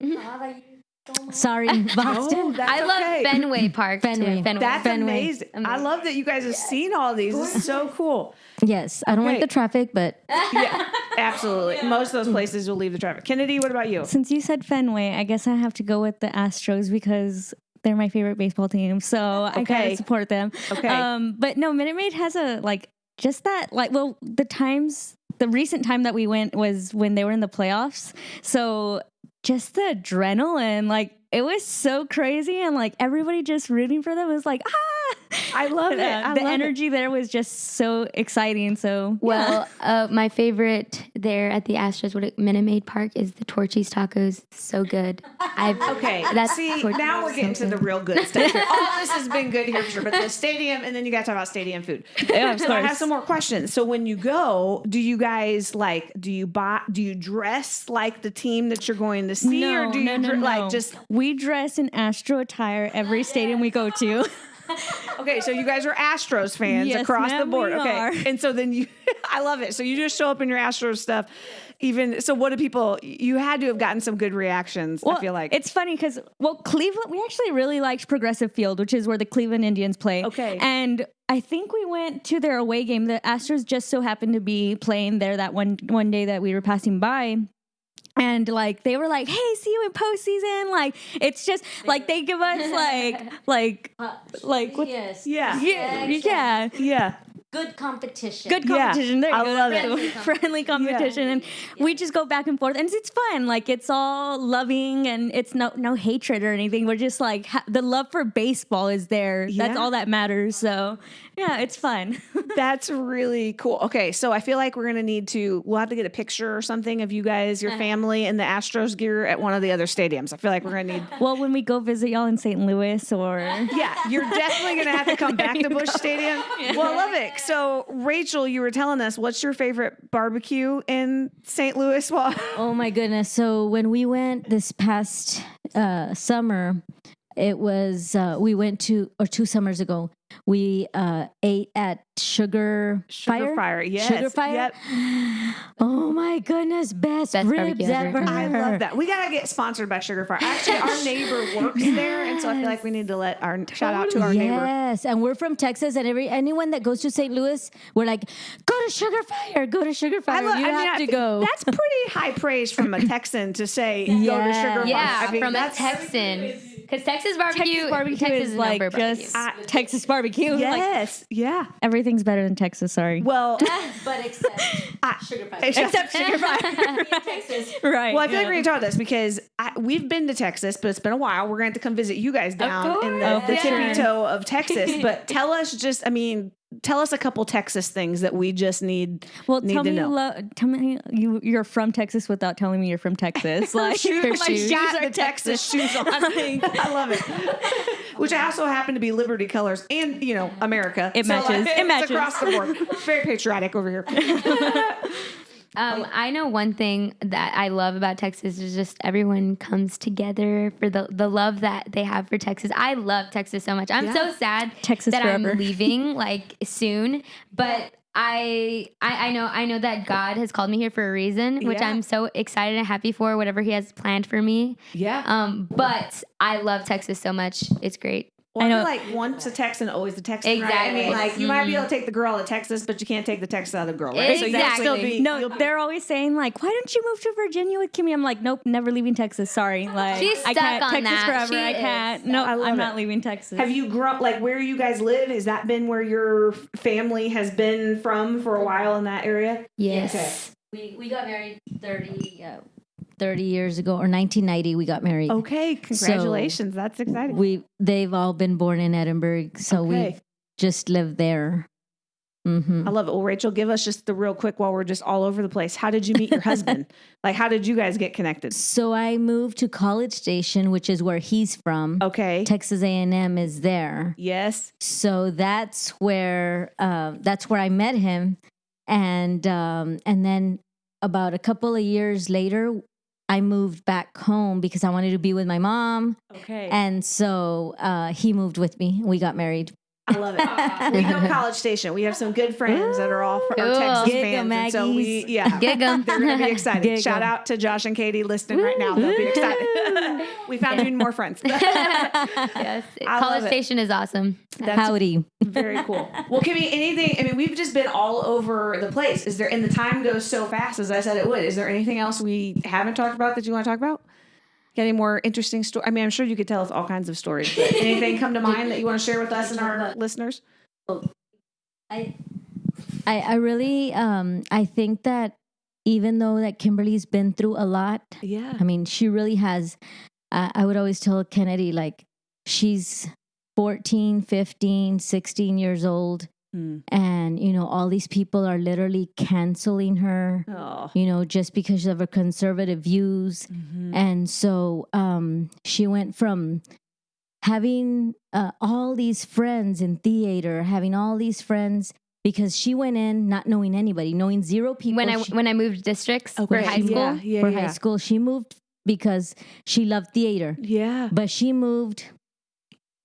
Speaker 5: sorry boston
Speaker 2: that's
Speaker 3: i love
Speaker 2: okay.
Speaker 3: fenway park
Speaker 5: Fenway.
Speaker 3: too. Fenway.
Speaker 2: That's
Speaker 5: Fenway.
Speaker 2: amazing. I love that you guys have seen all these. This is so cool.
Speaker 5: yes i don't
Speaker 2: Okay.
Speaker 5: like the traffic but
Speaker 2: Yeah, absolutely. Most of those places will leave the traffic. Kennedy, what about you?
Speaker 6: Since you said Fenway, I guess I have to go with the Astros because they're my favorite baseball team. So I
Speaker 2: Okay.
Speaker 6: gotta support them.
Speaker 2: Okay.
Speaker 6: Um, but no, Minute Maid has a like just that like well the times the recent time that we went was when they were in the playoffs. So just the adrenaline, like it was so crazy and like everybody just rooting for them was like ah
Speaker 2: I love it. I
Speaker 6: the
Speaker 2: love it.
Speaker 6: energy there was just so exciting. So
Speaker 3: well, uh, my favorite there at the Astros, what it- Minute Maid Park, is the Torchy's tacos. So good. I've
Speaker 2: Okay,
Speaker 3: That's
Speaker 2: see
Speaker 3: Torchy's
Speaker 2: now we're getting to the real good stuff. Here. All this has been good here for sure, but the stadium, and then you got to talk about stadium food.
Speaker 6: Yeah,
Speaker 2: so I have some more questions. So when you go, do you guys like? Do you buy? Do you dress like the team that you're going to see, or do you dre- like just?
Speaker 6: we dress in Astro attire every stadium we go to.
Speaker 2: Okay, so you guys are Astros fans
Speaker 6: Yes,
Speaker 2: across the board. Okay,
Speaker 6: are.
Speaker 2: and so then you, I love it. So you just show up in your Astros stuff. Even so, what do people? You had to have gotten some good reactions. I feel like
Speaker 6: it's funny because well, Cleveland. We actually really liked Progressive Field, which is where the Cleveland Indians play.
Speaker 2: Okay.
Speaker 6: and I think we went to their away game. The Astros just so happened to be playing there that one one day that we were passing by. And like they were like, "Hey, see you in postseason." Like it's just like they give us like like like what,
Speaker 5: yes.
Speaker 2: Yeah,
Speaker 6: yeah. Yeah.
Speaker 2: Yeah.
Speaker 5: Good competition
Speaker 6: good
Speaker 2: Yeah,
Speaker 6: competition. there
Speaker 2: I
Speaker 6: go.
Speaker 2: love
Speaker 6: That's
Speaker 2: it.
Speaker 6: the Friendly competition, and we just go back and forth, and it's fun. Like it's all loving, and it's no no hatred or anything. We're just like ha- the love for baseball is there. That's all that matters. So yeah, it's fun.
Speaker 2: That's really cool. Okay, so I feel like we're gonna need to. We'll have to get a picture or something of you guys, your uh-huh. family, in the Astros gear at one of the other stadiums. I feel like we're gonna need.
Speaker 6: well, when we go visit y'all in St. Louis, or
Speaker 2: Yeah, you're definitely gonna have to come back to Busch Stadium. Well, I love it. So, Rachel, you were telling us what's your favorite barbecue in St. Louis?
Speaker 5: Oh my goodness. So when we went this past uh, summer, it was, uh, we went to, or two summers ago, we uh, ate at Sugar,
Speaker 2: Sugar Fire, yes,
Speaker 5: Sugar Fire.
Speaker 2: yep.
Speaker 5: Oh my goodness. Best,
Speaker 3: Best
Speaker 5: ribs
Speaker 3: ever.
Speaker 5: ever.
Speaker 2: I love that. We gotta get sponsored by Sugar Fire. Actually, our neighbor works there, and so I feel like we need to let our shout out to our neighbor.
Speaker 5: Yes, and we're from Texas, and every anyone that goes to St. Louis, we're like, go to Sugar Fire, go to Sugar Fire.
Speaker 2: love-
Speaker 5: you
Speaker 2: I mean,
Speaker 5: have
Speaker 2: I
Speaker 5: to
Speaker 2: think
Speaker 5: go.
Speaker 2: That's pretty high praise from a Texan to say go to
Speaker 5: Yeah.
Speaker 2: Sugar Fire.
Speaker 3: Yeah,
Speaker 2: I mean,
Speaker 3: from a
Speaker 2: that's
Speaker 3: Texan. Because Texas barbecue,
Speaker 6: Texas barbecue
Speaker 3: Texas
Speaker 6: is
Speaker 3: known
Speaker 6: like
Speaker 3: for barbecue.
Speaker 6: just ah. Texas barbecue. Like
Speaker 2: Yes, yeah.
Speaker 6: everything's better than Texas. Sorry,
Speaker 2: Well,
Speaker 5: but except ah, Sugar Fire.
Speaker 2: except Sugar Fire.
Speaker 5: Texas.
Speaker 6: right?
Speaker 2: Well, I feel like we're going to talk about this because I, we've been to Texas, but it's been a while. We're going to have to come visit you guys down in the,
Speaker 6: course.
Speaker 2: the
Speaker 6: Of
Speaker 2: tippy toe of Texas. But tell us just, I mean, tell us a couple Texas things that we just need,
Speaker 6: Well,
Speaker 2: need
Speaker 6: tell
Speaker 2: to
Speaker 6: me,
Speaker 2: know.
Speaker 6: lo- tell me you you're from Texas without telling me you're from Texas. Like
Speaker 2: shoes, my
Speaker 3: shoes.
Speaker 2: got the Texas shoes on. I love it. Which I also happen to be Liberty colors and, you know, America.
Speaker 6: It matches. It
Speaker 2: it's
Speaker 6: matches.
Speaker 2: across the board. Very patriotic over here.
Speaker 3: Um, I know one thing that I love about Texas is just everyone comes together for the, the love that they have for Texas. I love Texas so much. I'm so sad
Speaker 6: Texas
Speaker 3: that
Speaker 6: forever.
Speaker 3: I'm leaving like soon, but I, I I know I know that God has called me here for a reason, which
Speaker 2: Yeah.
Speaker 3: I'm so excited and happy for whatever He has planned for me.
Speaker 2: Yeah.
Speaker 3: Um, but I love Texas so much; it's great.
Speaker 2: Well, I,
Speaker 5: I know-
Speaker 2: like once a Texan, always a Texan. Right? I mean, like you might be able to take the girl to Texas, but you can't take the Texas out of the girl, right? So you'll
Speaker 3: Exactly.
Speaker 2: still be-
Speaker 5: No,
Speaker 2: you'll be-
Speaker 5: they're always saying like, "Why don't you move to Virginia with Kimmy?" I'm like, "Nope, never leaving Texas. Sorry, like
Speaker 3: She's
Speaker 5: I can't
Speaker 3: on
Speaker 5: Texas
Speaker 3: that.
Speaker 5: forever.
Speaker 3: She
Speaker 5: I can't. No,
Speaker 2: I love
Speaker 5: I'm
Speaker 2: it.
Speaker 5: not leaving Texas."
Speaker 2: Have you grown like where you guys live? Has that been where your family has been from for a while in that area?
Speaker 3: Yes.
Speaker 5: We we got married 30, uh, 30 years ago or 1990 we got married.
Speaker 2: Okay, congratulations. That's exciting.
Speaker 5: We they've all been born in Edinburg, so
Speaker 2: Okay.
Speaker 5: we just lived there. hmm
Speaker 2: I love it. Well, Rachel, give us just the real quick while we're just all over the place. How did you meet your husband? like, how did you guys get connected?
Speaker 5: So I moved to College Station, which is where he's from.
Speaker 2: Okay.
Speaker 5: Texas A&M is there.
Speaker 2: Yes.
Speaker 5: So that's where uh, that's where I met him, and um, and then about a couple of years later, I moved back home because I wanted to be with my mom,
Speaker 2: Okay.
Speaker 5: and so uh, he moved with me. We got married.
Speaker 2: I love it. we know College Station. We have some good friends that are all fr- are
Speaker 3: Cool.
Speaker 2: Texas
Speaker 5: Giggle
Speaker 2: fans, and so we yeah.
Speaker 3: Gig 'em.
Speaker 2: They're going to be excited.
Speaker 5: Giggle.
Speaker 2: Shout out to Josh and Katie listening right now. They'll be excited. we found even more friends.
Speaker 3: yes.
Speaker 2: I
Speaker 3: College. Station is awesome.
Speaker 2: That's
Speaker 5: Howdy.
Speaker 2: very cool. Well, Kimmy, anything? I mean, we've just been all over the place. Is there? And the time goes so fast, as I said it would. Is there anything else we haven't talked about that you want to talk about? Any more interesting story? I mean, I'm sure you could tell us all kinds of stories. Anything come to mind that you want to share with us and our listeners?
Speaker 5: I, I I really um I think that even though that Kimberly's been through a lot,
Speaker 2: Yeah.
Speaker 5: I mean, she really has. Uh, I would always tell Kennedy, like, she's 14, 15, 16 years old.
Speaker 2: Hmm.
Speaker 5: And, you know, all these people are literally canceling her,
Speaker 2: Oh.
Speaker 5: you know, just because of her conservative views.
Speaker 2: Mm-hmm.
Speaker 5: And so um, she went from having uh, all these friends in theater, having all these friends because she went in not knowing anybody, knowing zero people.
Speaker 3: When I
Speaker 5: She-
Speaker 3: when I moved districts for high school.
Speaker 2: Yeah. Yeah.
Speaker 5: for
Speaker 2: yeah.
Speaker 5: high school, she moved because she loved theater,
Speaker 2: Yeah.
Speaker 5: but she moved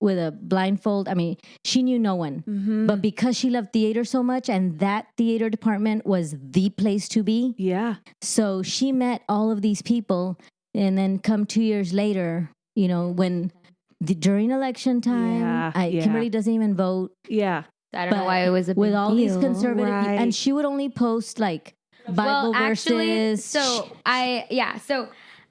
Speaker 5: with a blindfold. I mean, she knew no one.
Speaker 2: Mm-hmm.
Speaker 5: But because she loved theater so much and that theater department was the place to be,
Speaker 2: yeah.
Speaker 5: so she met all of these people, and then come two years later, you know, when the, during election time,
Speaker 2: Yeah,
Speaker 5: I,
Speaker 2: yeah.
Speaker 5: Kimberly doesn't even vote
Speaker 2: Yeah.
Speaker 3: I don't know why it was a big
Speaker 5: with all these conservative,
Speaker 2: Right.
Speaker 5: and she would only post like Bible
Speaker 3: well, actually,
Speaker 5: verses.
Speaker 3: so I yeah, so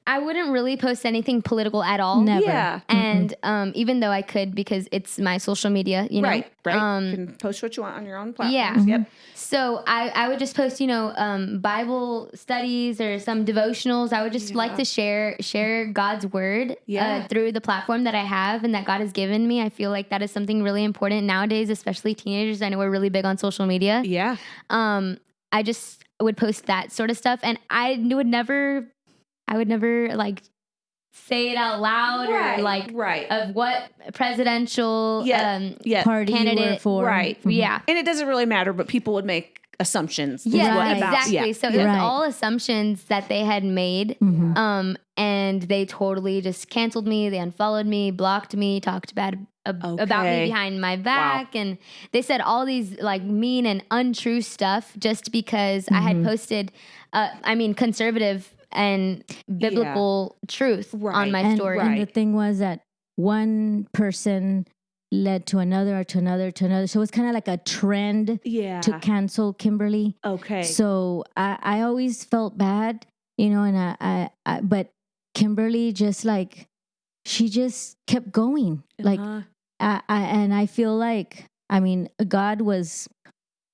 Speaker 3: I wouldn't really post anything political at all.
Speaker 5: Never.
Speaker 2: Yeah.
Speaker 3: And um, even though I could because it's my social media, you know.
Speaker 2: Right. Right.
Speaker 3: Um,
Speaker 2: you can post what you want on your own platform.
Speaker 3: yeah.
Speaker 2: Yep.
Speaker 3: So I, I would just post, you know, um, Bible studies or some devotionals. I would just like to share share God's word
Speaker 2: Yeah.
Speaker 3: uh, through the platform that I have and that God has given me. I feel like that is something really important nowadays, especially teenagers. I know we're really big on social media.
Speaker 2: Yeah.
Speaker 3: Um, I just would post that sort of stuff, and I would never, I would never like say it out loud or like
Speaker 2: right.
Speaker 3: of what presidential
Speaker 2: Yeah.
Speaker 3: um
Speaker 2: yeah.
Speaker 5: party you were
Speaker 3: candidate-
Speaker 5: for.
Speaker 2: Right.
Speaker 5: Mhm.
Speaker 3: yeah
Speaker 2: And it doesn't really matter, but people would make assumptions. is
Speaker 3: Yeah,
Speaker 2: what-
Speaker 3: exactly.
Speaker 2: yeah.
Speaker 3: So it was
Speaker 5: Right.
Speaker 3: all assumptions that they had made.
Speaker 5: Mhm.
Speaker 3: Um, and they totally just canceled me. They unfollowed me, blocked me, talked bad ab- about me behind my back, and they said all these like mean and untrue stuff just because I had
Speaker 5: Mhm.
Speaker 3: posted. Uh, I mean, conservative and biblical truth
Speaker 2: Right.
Speaker 3: on my
Speaker 5: and,
Speaker 3: story.
Speaker 5: and the thing was that one person led to another, or to another, to another. So it's kind of like a trend
Speaker 2: Yeah.
Speaker 5: to cancel Kimberly.
Speaker 2: okay.
Speaker 5: So I, I always felt bad, you know, and I, I, I, but Kimberly just like, she just kept going. Like,
Speaker 2: Uh-huh.
Speaker 5: I, I, and I feel like, I mean, God was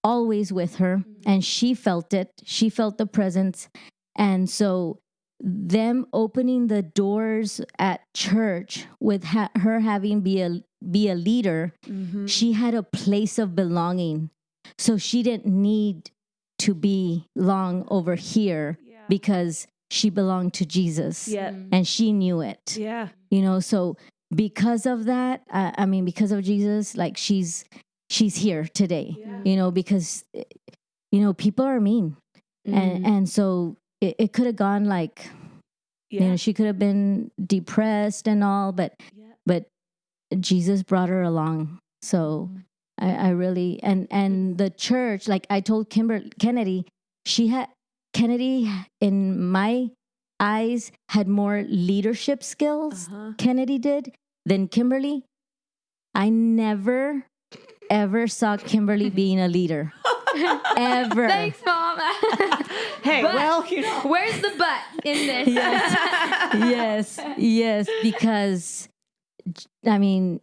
Speaker 5: always with her and she felt it. She felt the presence. And so, them opening the doors at church with ha- her having be a be a leader,
Speaker 2: Mhm.
Speaker 5: she had a place of belonging. So she didn't need to be long over here
Speaker 2: Yeah.
Speaker 5: because she belonged to Jesus
Speaker 2: Yeah.
Speaker 5: and she knew it
Speaker 2: Yeah.
Speaker 5: you know so because of that I, I mean because of jesus like she's she's here today
Speaker 2: Yeah.
Speaker 5: you know because you know people are mean
Speaker 3: Mm-hmm.
Speaker 5: and and so it, it could have gone like you know she could have been depressed and all but
Speaker 2: Yeah.
Speaker 5: but jesus brought her along so I, I really and and the church, like I told Kimber Kennedy, she had Kennedy in my eyes had more leadership skills.
Speaker 2: Uh-huh.
Speaker 5: Kennedy did than Kimberly. I never ever saw Kimberly being a leader. ever.
Speaker 3: Thanks, mom.
Speaker 2: Hey,
Speaker 3: But-
Speaker 2: well, you know.
Speaker 3: Where's the butt in this?
Speaker 5: yes, yes, yes, because I mean,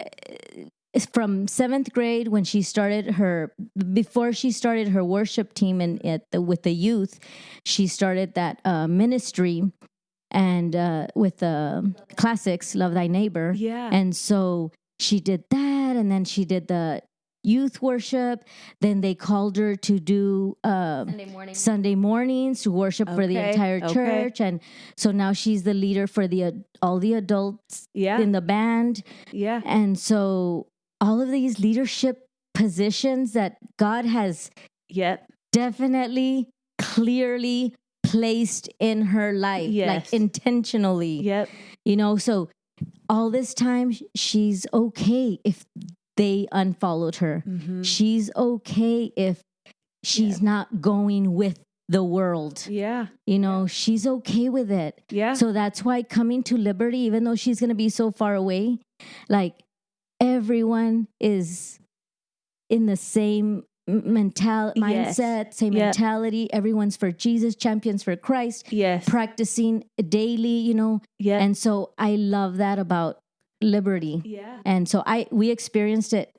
Speaker 5: eh, from seventh grade when she started her before she started her worship team and at the, with the youth, she started that uh, ministry and uh, with the classics, love thy neighbor,
Speaker 2: Yeah.
Speaker 5: and so she did that, and then she did the youth worship. Then they called her to do. Uh,
Speaker 3: Sunday morning.
Speaker 5: Sunday mornings to worship for the
Speaker 2: Okay,
Speaker 5: entire
Speaker 2: okay.
Speaker 5: church, and so now she's the leader for the ad- all the adults
Speaker 2: yeah.
Speaker 5: in the band,
Speaker 2: yeah.
Speaker 5: and so all of these leadership positions that God has
Speaker 2: Yep.
Speaker 5: definitely, clearly placed in her life,
Speaker 2: Yes.
Speaker 5: like intentionally,
Speaker 2: Yep.
Speaker 5: you know. So all this time, she's okay if they unfollowed her.
Speaker 2: Mm-hmm.
Speaker 5: She's okay if she's not going with the world.
Speaker 2: Yeah.
Speaker 5: You know, she's okay with it.
Speaker 2: Yeah.
Speaker 5: So that's why coming to Liberty, even though she's going to be so far away, like everyone is in the same mental
Speaker 2: Yes.
Speaker 5: mindset, same
Speaker 2: Yep.
Speaker 5: mentality. Everyone's for Jesus, champions for Christ,
Speaker 2: yes.
Speaker 5: practicing daily, you know.
Speaker 2: yeah.
Speaker 5: And so I love that about Liberty.
Speaker 2: yeah.
Speaker 5: And so I we experienced it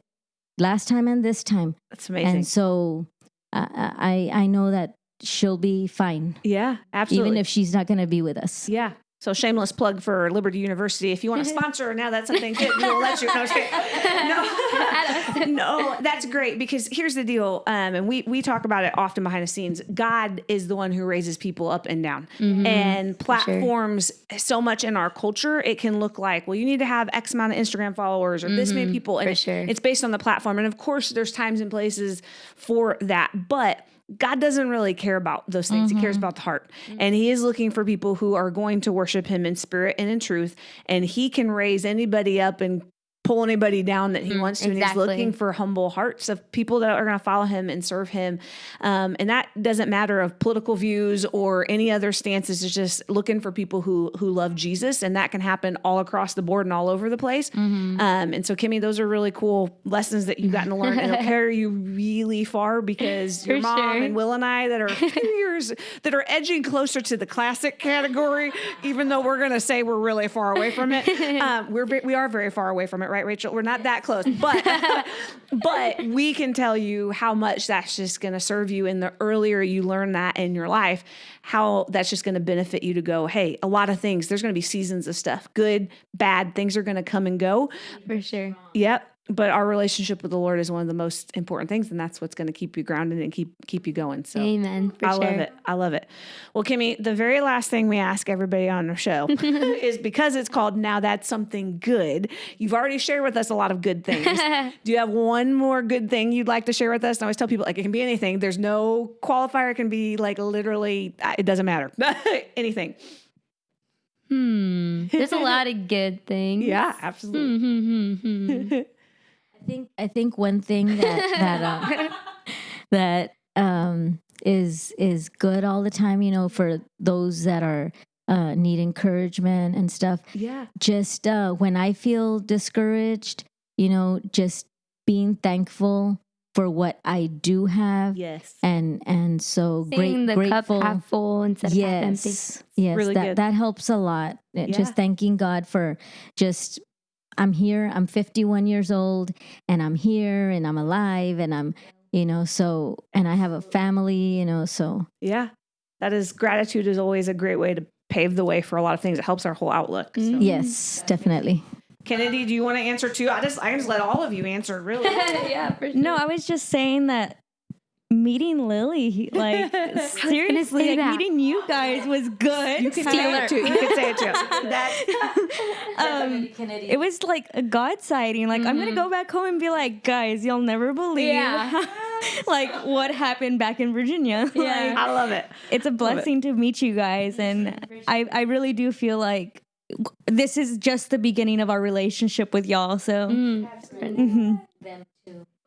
Speaker 5: last time and this time.
Speaker 2: That's amazing.
Speaker 5: And so uh, I I know that she'll be fine,
Speaker 2: yeah. Absolutely.
Speaker 5: even if she's not going to be with us.
Speaker 2: Yeah. So shameless plug for Liberty University. If you want to sponsor now, that's something good. We'll let you. No, I'm just kidding. no, no, that's great because here's the deal. Um, and we we talk about it often behind the scenes. God is the one who raises people up and down, and platforms so much in our culture. It can look like, well, you need to have X amount of Instagram followers or this many people, and it-
Speaker 3: sure.
Speaker 2: it's based on the platform. And of course, there's times and places for that, but God doesn't really care about those things. He cares mm-hmm. about the heart. Mm. And He is looking for people who are going to worship Him in spirit and in truth. And He can raise anybody up and pull anybody down that He wants to. And He's looking for humble hearts of people that are going to follow Him and serve Him. Um, and that doesn't matter of political views or any other stances. It's just looking for people who who love Jesus, and that can happen all across the board and all over the place. Um, and so, Kimmy, those are really cool lessons that you've gotten to learn, and it'll carry you really far because your
Speaker 3: For
Speaker 2: mom
Speaker 3: sure.
Speaker 2: and Will and I that are two years that are edging closer to the classic category, even though we're going to say we're really far away from it. Um, we're we are very far away from it, right, Rachel? We're not that close, but but we can tell you how much that's just going to serve you. And the earlier you learn that in your life, how that's just going to benefit you to go. Hey, a lot of things. There's going to be seasons of stuff, good, bad. Things are going to come and go.
Speaker 3: For sure.
Speaker 2: Yep. But our relationship with the Lord is one of the most important things, and that's what's going to keep you grounded and keep keep you going. So
Speaker 3: Amen.
Speaker 2: I
Speaker 3: sure.
Speaker 2: love it. I love it. Well, Kimmy, the very last thing we ask everybody on our show is because it's called Now That's Something Good. You've already shared with us a lot of good things. Do you have one more good thing you'd like to share with us? And I always tell people like it can be anything. There's no qualifier. It can be like literally, it doesn't matter. anything.
Speaker 3: Hmm. There's a lot of good things.
Speaker 2: Yeah, absolutely.
Speaker 3: Hmm, hmm, hmm,
Speaker 5: think I think one thing that that um, that um, is is good all the time, you know, for those that are uh, need encouragement and stuff.
Speaker 2: Yeah.
Speaker 5: Just uh, when I feel discouraged, you know, just being thankful for what I do have,
Speaker 2: Yes.
Speaker 5: and and so
Speaker 3: Seeing
Speaker 5: great
Speaker 3: the
Speaker 5: grateful.
Speaker 3: cup half full instead of half empty.
Speaker 5: Yes, yes,
Speaker 2: really
Speaker 5: that
Speaker 2: good.
Speaker 5: that helps a lot. Uh,
Speaker 2: Yeah.
Speaker 5: Just thanking God for just I'm here. I'm 51 years old, and I'm here, and I'm alive, and I'm you know so and I have a family, you know so
Speaker 2: Yeah. That is gratitude is always a great way to pave the way for a lot of things. It helps our whole outlook. So. Mm-hmm.
Speaker 5: yes, definitely.
Speaker 2: Kennedy, do you want to answer too? I just I just let all of you answer really.
Speaker 3: yeah, for sure.
Speaker 6: No, I was just saying that meeting Lily, like seriously, like
Speaker 3: that.
Speaker 6: meeting you guys was good.
Speaker 2: You can say it too. You can say it too. That
Speaker 6: um, it was like a God sighting. Like I'm gonna go back home and be like, guys, you'll never believe,
Speaker 3: Yeah.
Speaker 6: like what happened back in Virginia.
Speaker 3: Yeah.
Speaker 6: Like,
Speaker 2: I love it.
Speaker 6: it's a blessing to meet you guys, and I I really do feel like this is just the beginning of our relationship with y'all. So
Speaker 3: Mm.
Speaker 6: mhm.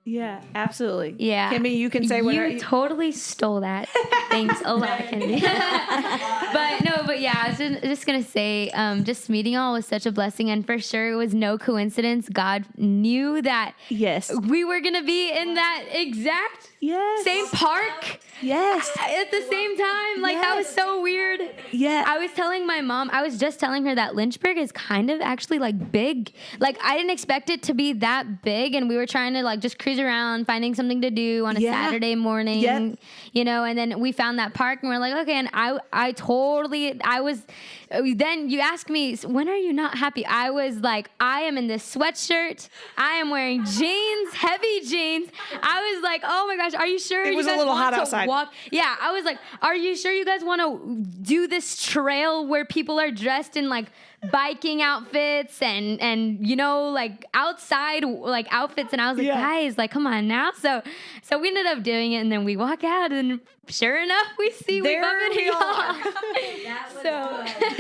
Speaker 2: Yeah, absolutely.
Speaker 3: Yeah.
Speaker 2: Kimmy, you can say
Speaker 3: you
Speaker 2: whatever. You,
Speaker 3: totally stole that. Thanks a lot, Kimmy. but no, but yeah, I was just, just gonna say, um, just meeting y'all was such a blessing, and for sure it was no coincidence. God knew that
Speaker 2: yes.
Speaker 3: we were gonna be in that exact
Speaker 2: Yes.
Speaker 3: same park
Speaker 2: Yes.
Speaker 3: at the same time. Like that was so weird.
Speaker 2: Yeah.
Speaker 3: I was telling my mom, I was just telling her that Lynchburg is kind of actually like big. Like I didn't expect it to be that big, and we were trying to like just cruise around, finding something to do on a
Speaker 2: Yeah.
Speaker 3: Saturday morning.
Speaker 2: Yep.
Speaker 3: You know, and then we found that park, and we're like, okay. And I, I totally, I was. Then you ask me, when are you not happy? I was like, I am in this sweatshirt. I am wearing jeans, heavy jeans. I was like, oh my gosh, are you sure
Speaker 2: It
Speaker 3: you
Speaker 2: was a
Speaker 3: guys
Speaker 2: little
Speaker 3: want
Speaker 2: hot
Speaker 3: to
Speaker 2: outside.
Speaker 3: walk? Yeah, I was like, are you sure you guys want to do this trail where people are dressed in like biking outfits and and you know like outside like outfits and I was like
Speaker 2: Yeah.
Speaker 3: guys like come on now so so we ended up doing it and then we walk out and sure enough we see we
Speaker 2: There
Speaker 3: bump into
Speaker 2: we
Speaker 3: y'all.
Speaker 2: are.
Speaker 3: so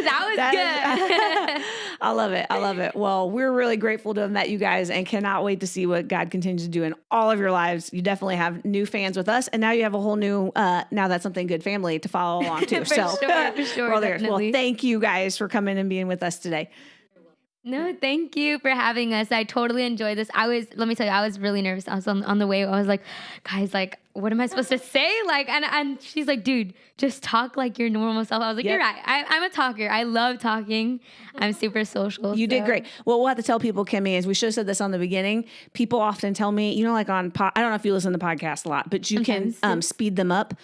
Speaker 3: that was
Speaker 2: That
Speaker 3: good
Speaker 2: is- I love it. I love it. Well, we're really grateful to have met you guys and cannot wait to see what God continues to do in all of your lives. You definitely have new fans with us, and now you have a whole new uh, now that's something good family to follow along to.
Speaker 3: For
Speaker 2: so
Speaker 3: sure, for sure,
Speaker 2: well, there's- well, thank you guys for coming and being with us today.
Speaker 3: No, thank you for having us. I totally enjoyed this. I was, let me tell you, I was really nervous. I was on, on the way. I was like, guys, like, what am I supposed to say? Like, and, and she's like, dude, just talk like your normal self. I was like,
Speaker 2: Yep.
Speaker 3: you're right. I, I'm a talker. I love talking. I'm super social.
Speaker 2: You did great. What we'll have to tell people, Kimmy, is we should have said this on the beginning. People often tell me, you know, like on, po- I don't know if you listen to podcasts a lot, but you
Speaker 3: Sometimes,
Speaker 2: can um, speed them up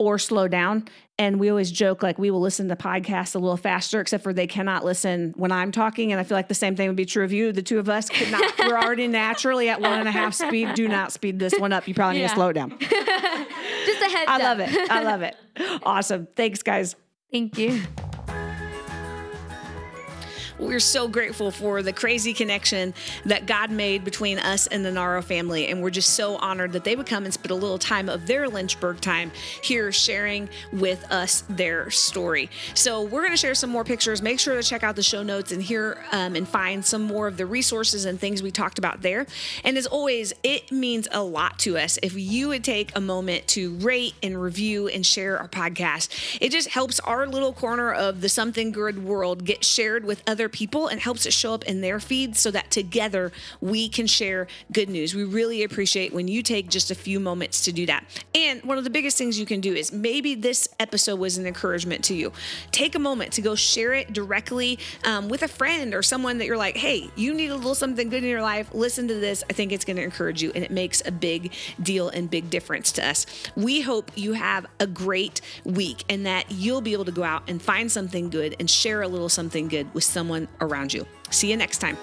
Speaker 2: or slow down. And we always joke like we will listen to podcasts a little faster, except for they cannot listen when I'm talking. And I feel like the same thing would be true of you. The two of us could not. we're already naturally at one and a half speed. Do not speed this one up. You probably need to slow it down.
Speaker 3: Just a heads
Speaker 2: I
Speaker 3: up.
Speaker 2: love it. I love it. Awesome. Thanks, guys.
Speaker 3: Thank you.
Speaker 4: We're so grateful for the crazy connection that God made between us and the Naro family. And we're just so honored that they would come and spend a little time of their Lynchburg time here sharing with us their story. So we're going to share some more pictures. Make sure to check out the show notes and hear um, and find some more of the resources and things we talked about there. And as always, it means a lot to us if you would take a moment to rate and review and share our podcast. It just helps our little corner of the something good world get shared with other people and helps it show up in their feeds so that together we can share good news. We really appreciate when you take just a few moments to do that. And one of the biggest things you can do is maybe this episode was an encouragement to you. Take a moment to go share it directly um, with a friend or someone that you're like, hey, you need a little something good in your life. Listen to this. I think it's going to encourage you, and it makes a big deal and big difference to us. We hope you have a great week and that you'll be able to go out and find something good and share a little something good with someone around you. See you next time.